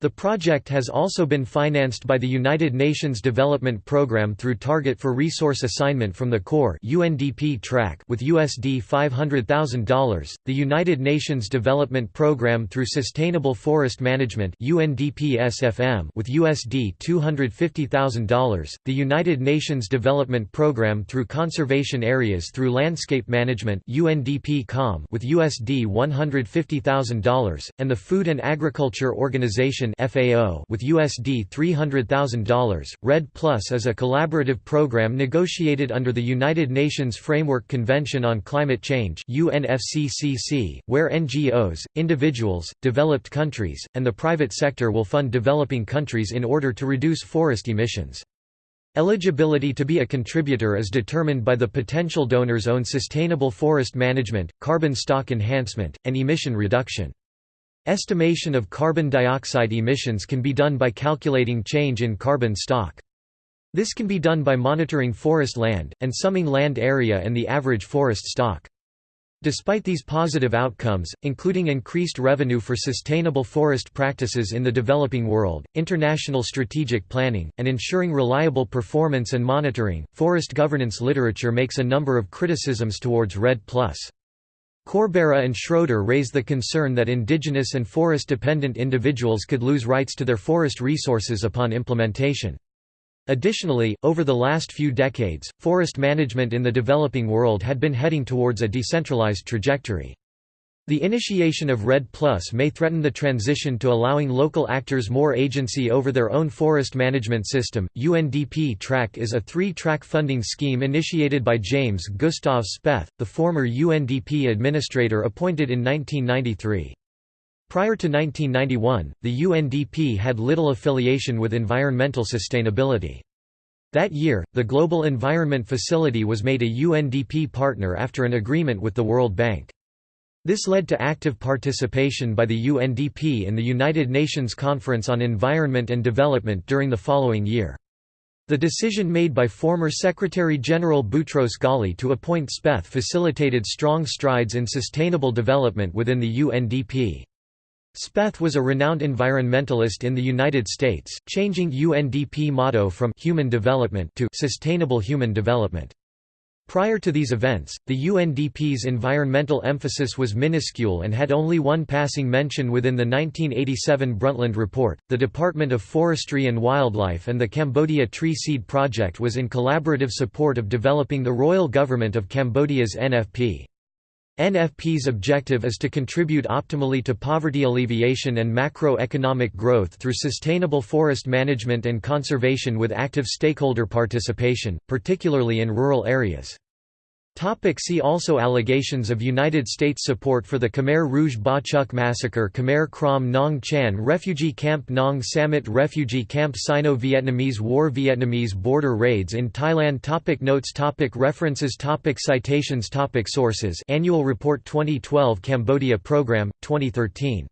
The project has also been financed by the United Nations Development Programme through Target for Resource Assignment from the Core UNDP track with USD $500,000, the United Nations Development Programme through Sustainable Forest Management UNDP SFM with USD $250,000, the United Nations Development Programme through Conservation Areas through Landscape Management UNDP CALM with USD $150,000, and the Food and Agriculture Organization FAO with USD $300,000. REDD Plus is a collaborative program negotiated under the United Nations Framework Convention on Climate Change UNFCCC, where NGOs, individuals, developed countries, and the private sector will fund developing countries in order to reduce forest emissions. Eligibility to be a contributor is determined by the potential donor's own sustainable forest management, carbon stock enhancement, and emission reduction. Estimation of carbon dioxide emissions can be done by calculating change in carbon stock. This can be done by monitoring forest land, and summing land area and the average forest stock. Despite these positive outcomes, including increased revenue for sustainable forest practices in the developing world, international strategic planning, and ensuring reliable performance and monitoring, forest governance literature makes a number of criticisms towards REDD+. Corbera and Schroeder raise the concern that indigenous and forest-dependent individuals could lose rights to their forest resources upon implementation. Additionally, over the last few decades, forest management in the developing world had been heading towards a decentralized trajectory. The initiation of REDD Plus may threaten the transition to allowing local actors more agency over their own forest management system. UNDP Track is a three track funding scheme initiated by James Gustav Speth, the former UNDP administrator appointed in 1993. Prior to 1991, the UNDP had little affiliation with environmental sustainability. That year, the Global Environment Facility was made a UNDP partner after an agreement with the World Bank. This led to active participation by the UNDP in the United Nations Conference on Environment and Development during the following year. The decision made by former Secretary-General Boutros Ghali to appoint Speth facilitated strong strides in sustainable development within the UNDP. Speth was a renowned environmentalist in the United States, changing UNDP motto from «human development» to «sustainable human development». Prior to these events, the UNDP's environmental emphasis was minuscule and had only one passing mention within the 1987 Brundtland Report. The Department of Forestry and Wildlife and the Cambodia Tree Seed Project was in collaborative support of developing the Royal Government of Cambodia's NFP. NFP's objective is to contribute optimally to poverty alleviation and macroeconomic growth through sustainable forest management and conservation with active stakeholder participation, particularly in rural areas. Topic see also Allegations of United States support for the Khmer Rouge Ba Chuk massacre Khmer Krom Nong Chan Refugee Camp Nong Samet Refugee Camp Sino-Vietnamese War Vietnamese border raids in Thailand topic Notes topic References topic Citations topic Sources Annual Report 2012 Cambodia Program, 2013.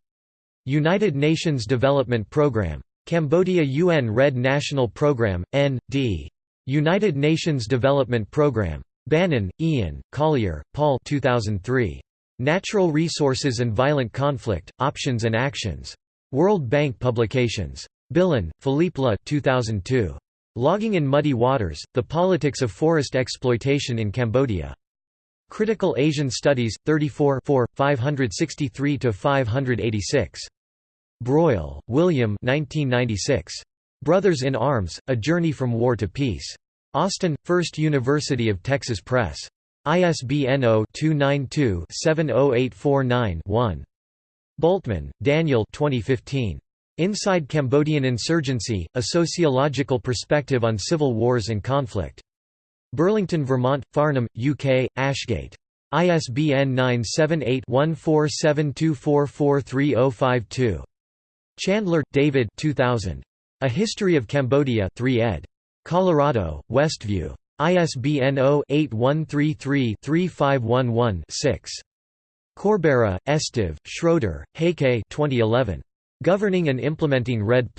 United Nations Development Programme. Cambodia UN REDD National Programme, N.D. United Nations Development Programme. Bannon, Ian, Collier, Paul 2003. Natural Resources and Violent Conflict, Options and Actions. World Bank Publications. Billon, Philippe Le 2002. Logging in Muddy Waters, The Politics of Forest Exploitation in Cambodia. Critical Asian Studies, 34 563–586. Broyle, William 1996. Brothers in Arms, A Journey from War to Peace. Austin, First University of Texas Press. ISBN 0-292-70849-1. Bultmann, Daniel 2015. Inside Cambodian Insurgency, A Sociological Perspective on Civil Wars and Conflict. Burlington, Vermont, Farnham, UK, Ashgate. ISBN 978-1472443052. Chandler, David 2000. A History of Cambodia 3 ed. Colorado, Westview. ISBN 0-8133-3511-6. Corbera, Esteve, Schroeder, Heike 2011. Governing and Implementing REDD+.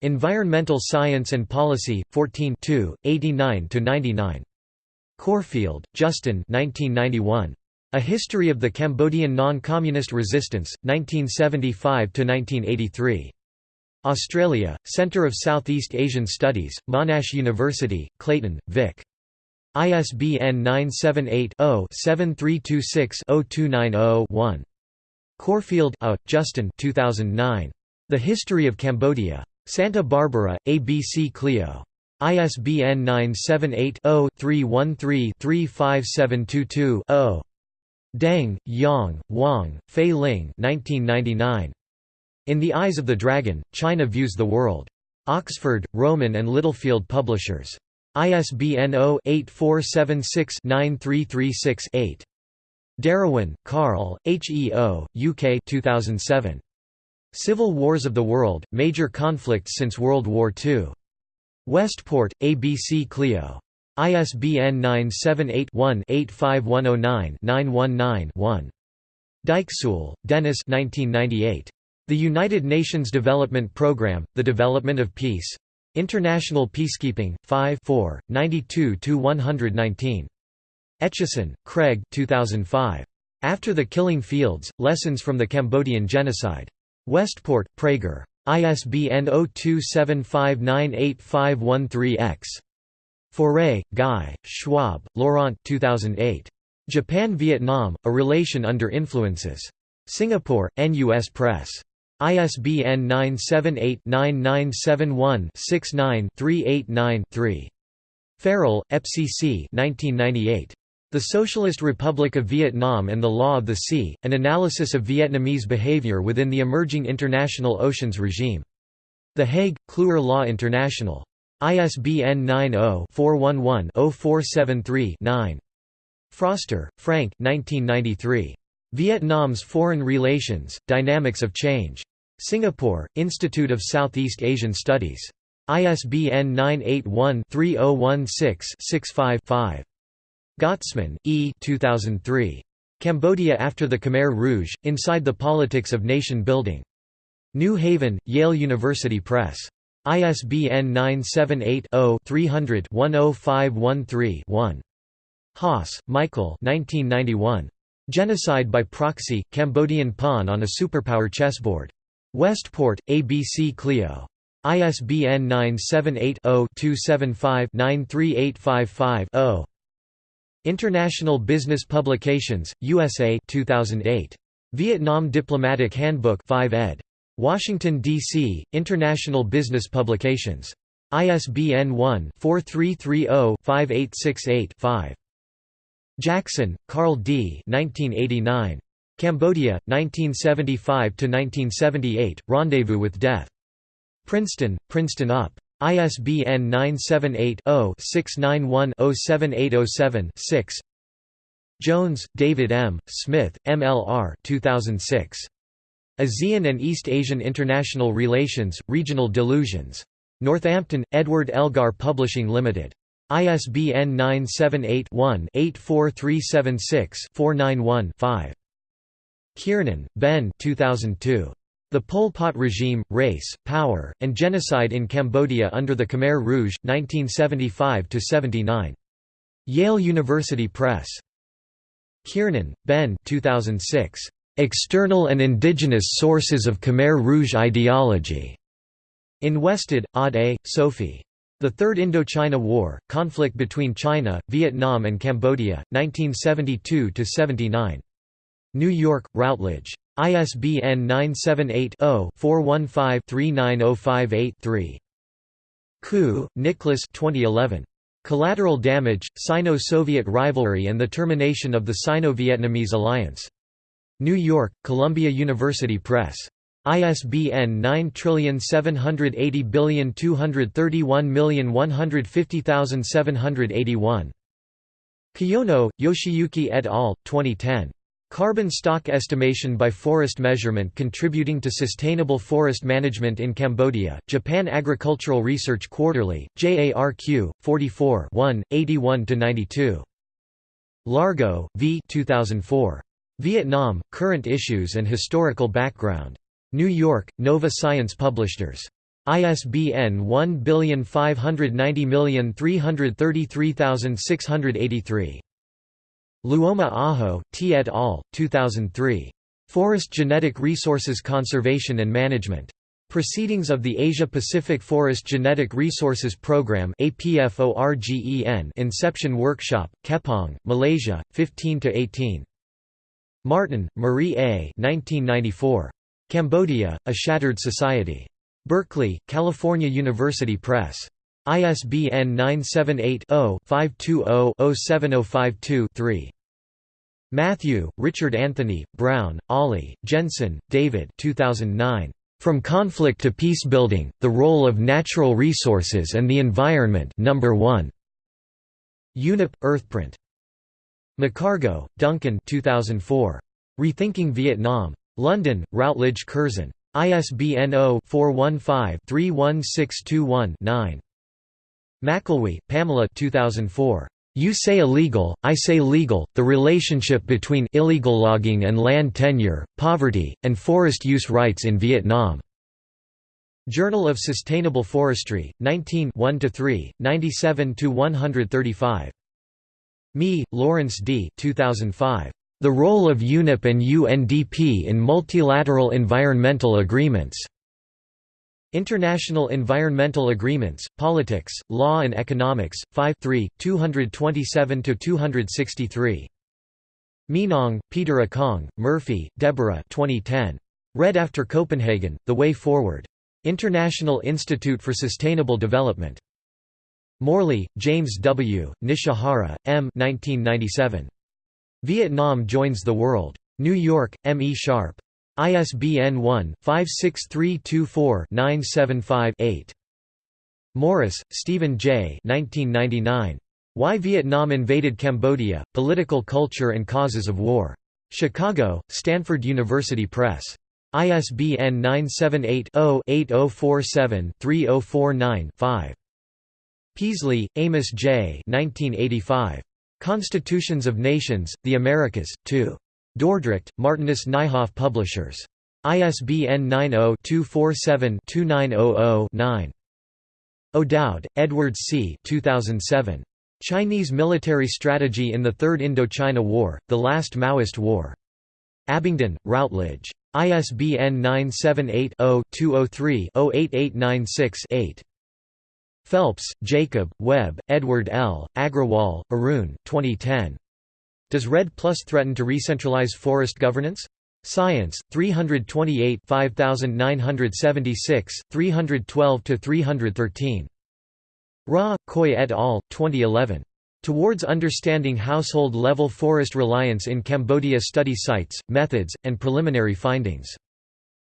Environmental Science and Policy, 14 89–99. Corfield, Justin 1991. A History of the Cambodian Non-Communist Resistance, 1975–1983. Australia, Centre of Southeast Asian Studies, Monash University, Clayton, Vic. ISBN 978-0-7326-0290-1. Corfield A. Justin 2009. The History of Cambodia. Santa Barbara, ABC Clio. ISBN 978-0-313-35722-0. Deng, Yang, Wang, Fei Ling 1999. In the Eyes of the Dragon, China Views the World. Oxford, Rowman and Littlefield Publishers. ISBN 0-8476-9336-8. DeRouen, Carl, HEO, UK 2007. Civil Wars of the World, Major Conflicts Since World War II. Westport, ABC Clio. ISBN 978-1-85109-919-1. Dijkzeul, Dennis 1998. The United Nations Development Programme, The Development of Peace. International Peacekeeping, 5 92–119. Etcheson, Craig 2005. After the Killing Fields, Lessons from the Cambodian Genocide. Westport, Praeger. ISBN 0275985513-X. Fauré, Guy, Schwab, Laurent 2008. Japan–Vietnam, A Relation Under Influences. Singapore, NUS Press. ISBN 978-9971-69-389-3. Farrell, FCC 1998. The Socialist Republic of Vietnam and the Law of the Sea, An Analysis of Vietnamese Behavior Within the Emerging International Oceans Regime. The Hague, Kluwer Law International. ISBN 90-411-0473-9. Froster, Frank 1993. Vietnam's Foreign Relations, Dynamics of Change. Singapore, Institute of Southeast Asian Studies. ISBN 981-3016-65-5. Gottesman, E. 2003. Cambodia After the Khmer Rouge, Inside the Politics of Nation Building. New Haven, Yale University Press. ISBN 978-0-300-10513-1. Haas, Michael Genocide by Proxy, Cambodian Pawn on a Superpower Chessboard. Westport, ABC Clio. ISBN 978-0-275-93855-0. International Business Publications, USA 2008. Vietnam Diplomatic Handbook 5 ed. Washington, D.C., International Business Publications. ISBN 1-4330-5868-5. Jackson, Karl D. 1989. Cambodia, 1975–1978, Rendezvous with Death. Princeton, Princeton UP. ISBN 978-0-691-07807-6 Jones, David M., Smith, MLR 2006. ASEAN and East Asian International Relations, Regional Delusions. Northampton, Edward Elgar Publishing Limited. ISBN 978-1-84376-491-5. Kiernan, Ben 2002. The Pol Pot Regime, Race, Power, and Genocide in Cambodia under the Khmer Rouge, 1975–79. Yale University Press. Kiernan, Ben 2006. External and Indigenous Sources of Khmer Rouge Ideology. In Westad, Aude A., Sophie. The Third Indochina War, Conflict between China, Vietnam and Cambodia, 1972–79. New York, Routledge. ISBN 978-0-415-39058-3. Khoo, Nicholas 2011. Collateral Damage, Sino-Soviet Rivalry and the Termination of the Sino-Vietnamese Alliance. New York, Columbia University Press. ISBN 9780231150781. Kiyono, Yoshiyuki et al., 2010. Carbon stock estimation by forest measurement contributing to sustainable forest management in Cambodia, Japan Agricultural Research Quarterly, JARQ, 44 81–92. Largo, V 2004. Vietnam, Current Issues and Historical Background. New York, Nova Science Publishers. ISBN 1590333683. Luoma Aho, T. et al., 2003. Forest Genetic Resources Conservation and Management. Proceedings of the Asia-Pacific Forest Genetic Resources Program Inception Workshop, Kepong, Malaysia, 15–18. Martin, Marie A. 1994. Cambodia, A Shattered Society. Berkeley, California University Press. ISBN 978-0-520-07052-3. Matthew, Richard Anthony, Brown, Ollie, Jensen, David 2009. From Conflict to Peacebuilding, The Role of Natural Resources and the Environment Number 1. UNEP, Earthprint. McCargo, Duncan 2004. Rethinking Vietnam. London, Routledge Curzon. ISBN 0-415-31621-9. McElwee, Pamela 2004. You say illegal, I say legal, the relationship between illegal logging and land tenure, poverty, and forest use rights in Vietnam. Journal of Sustainable Forestry, 19 1–3, 97–135. Mee, Lawrence D. 2005. The role of UNEP and UNDP in multilateral environmental agreements. International Environmental Agreements, Politics, Law and Economics, 5 227–263. Minang, Peter Akong, Murphy, Deborah 2010. REDD after Copenhagen, The Way Forward. International Institute for Sustainable Development. Morley, James W., Nishihara, M. 1997. Vietnam joins the world. New York, M. E. Sharpe. ISBN 1-56324-975-8. Morris, Stephen J. 1999. Why Vietnam Invaded Cambodia, Political Culture and Causes of War. Chicago, Stanford University Press. ISBN 978-0-8047-3049-5. Peaslee, Amos J. 1985. Constitutions of Nations, The Americas, 2. Dordrecht, Martinus Nijhoff Publishers. ISBN 90-247-2900-9. O'Dowd, Edward C. 2007. Chinese Military Strategy in the Third Indochina War, The Last Maoist War. Abingdon, Routledge. ISBN 978 0 203 08896 8. Phelps, Jacob, Webb, Edward L., Agrawal, Arun 2010. Does REDD Plus threaten to recentralize forest governance? Science, 328 5976, 312–313. Ra, Khoi et al., 2011. Towards Understanding Household-Level Forest Reliance in Cambodia Study Sites, Methods, and Preliminary Findings.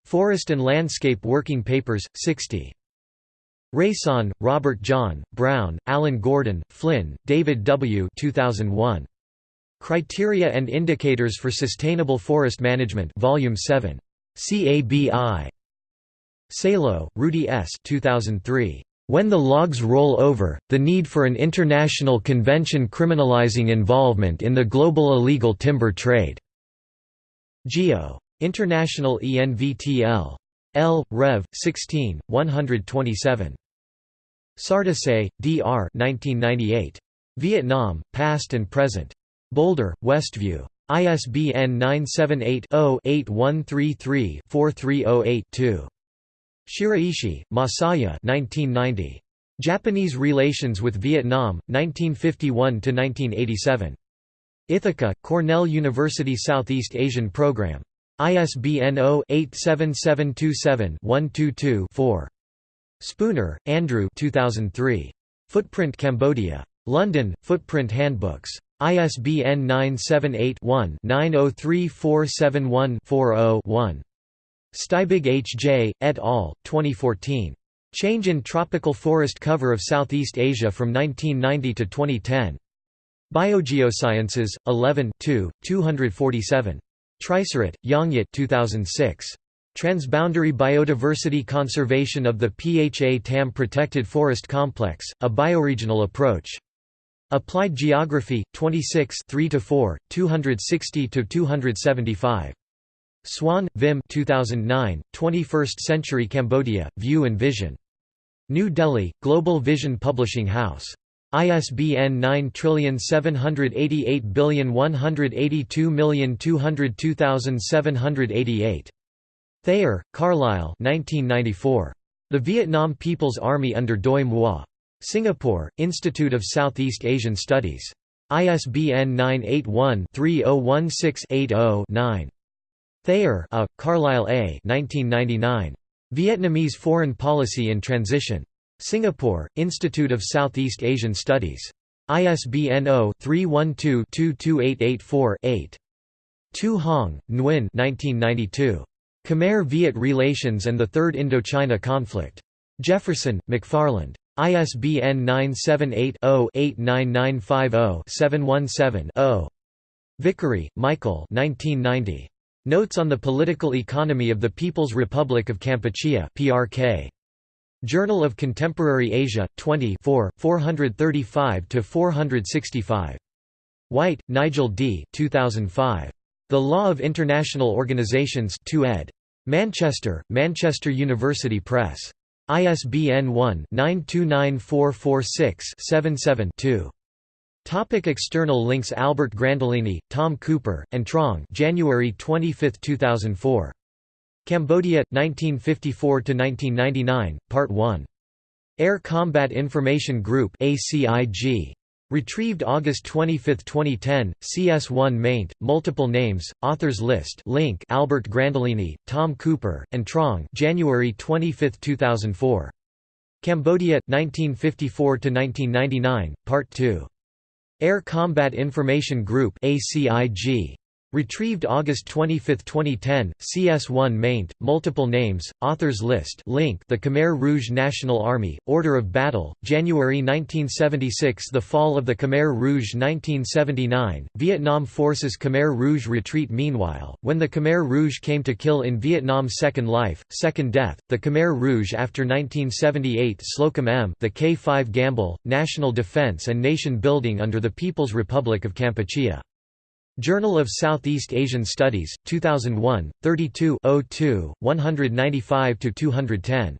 Forest and Landscape Working Papers, 60. Rayson, Robert John, Brown, Alan Gordon, Flynn, David W. 2001. Criteria and Indicators for Sustainable Forest Management Volume 7. CABI. Salo, Rudy S. 2003. When the Logs Roll Over, The Need for an International Convention Criminalizing Involvement in the Global Illegal Timber Trade. Geo. International ENVTL. L. Rev. 16, 127. Sardesai, D.R. 1998. Vietnam, Past and Present. Boulder, Westview. ISBN 978-0-8133-4308-2. Shiraishi, Masaya 1990. Japanese Relations with Vietnam, 1951–1987. Ithaca, Cornell University Southeast Asian Program. ISBN 0-87727-122-4. Spooner, Andrew 2003. Footprint Cambodia. London, Footprint Handbooks. ISBN 978-1-903471-40-1. Stibig H. J., et al., 2014. Change in Tropical Forest Cover of Southeast Asia from 1990 to 2010. Biogeosciences, 11 247. Trisurat, Yongyat 2006. Transboundary Biodiversity Conservation of the PHA-TAM Protected Forest Complex, a Bioregional Approach. Applied Geography, 26 3–4, 260–275. Swan, Vim 2009, 21st Century Cambodia, View and Vision. New Delhi, Global Vision Publishing House. ISBN 9788182202788. Thayer, Carlyle 1994. The Vietnam People's Army under Doi Moi. Singapore, Institute of Southeast Asian Studies. ISBN 981-3016-80-9. Thayer A. Carlyle A. 1999. Vietnamese Foreign Policy in Transition. Singapore, Institute of Southeast Asian Studies. ISBN 0-312-22884-8. Tu Hong, Nguyen 1992. Khmer-Viet Relations and the Third Indochina Conflict. Jefferson, McFarland. ISBN 978-0-89950-717-0. Vickery, Michael Notes on the Political Economy of the People's Republic of Kampuchea PRK. Journal of Contemporary Asia, 20 435–465. White, Nigel D. 2005. The Law of International Organizations 2 ed. Manchester, Manchester University Press. ISBN 1-929446-77-2. Topic external links Albert Grandolini, Tom Cooper, and Trong January 25, 2004. Cambodia, 1954–1999, Part 1. Air Combat Information Group ACIG. Retrieved August 25, 2010, CS1 maint, multiple names, authors list link Albert Grandolini, Tom Cooper, and Trong January 25, 2004. Cambodia, 1954–1999, Part 2. Air Combat Information Group ACIG. Retrieved August 25, 2010, CS1 maint, multiple names, authors list link The Khmer Rouge National Army, Order of Battle, January 1976 The fall of the Khmer Rouge 1979, Vietnam forces Khmer Rouge retreat Meanwhile, when the Khmer Rouge came to kill in Vietnam's Second Life, Second Death, the Khmer Rouge after 1978 Slocomb M the K-5 Gamble, National Defense and Nation Building under the People's Republic of Kampuchea Journal of Southeast Asian Studies, 2001, 32 195–210.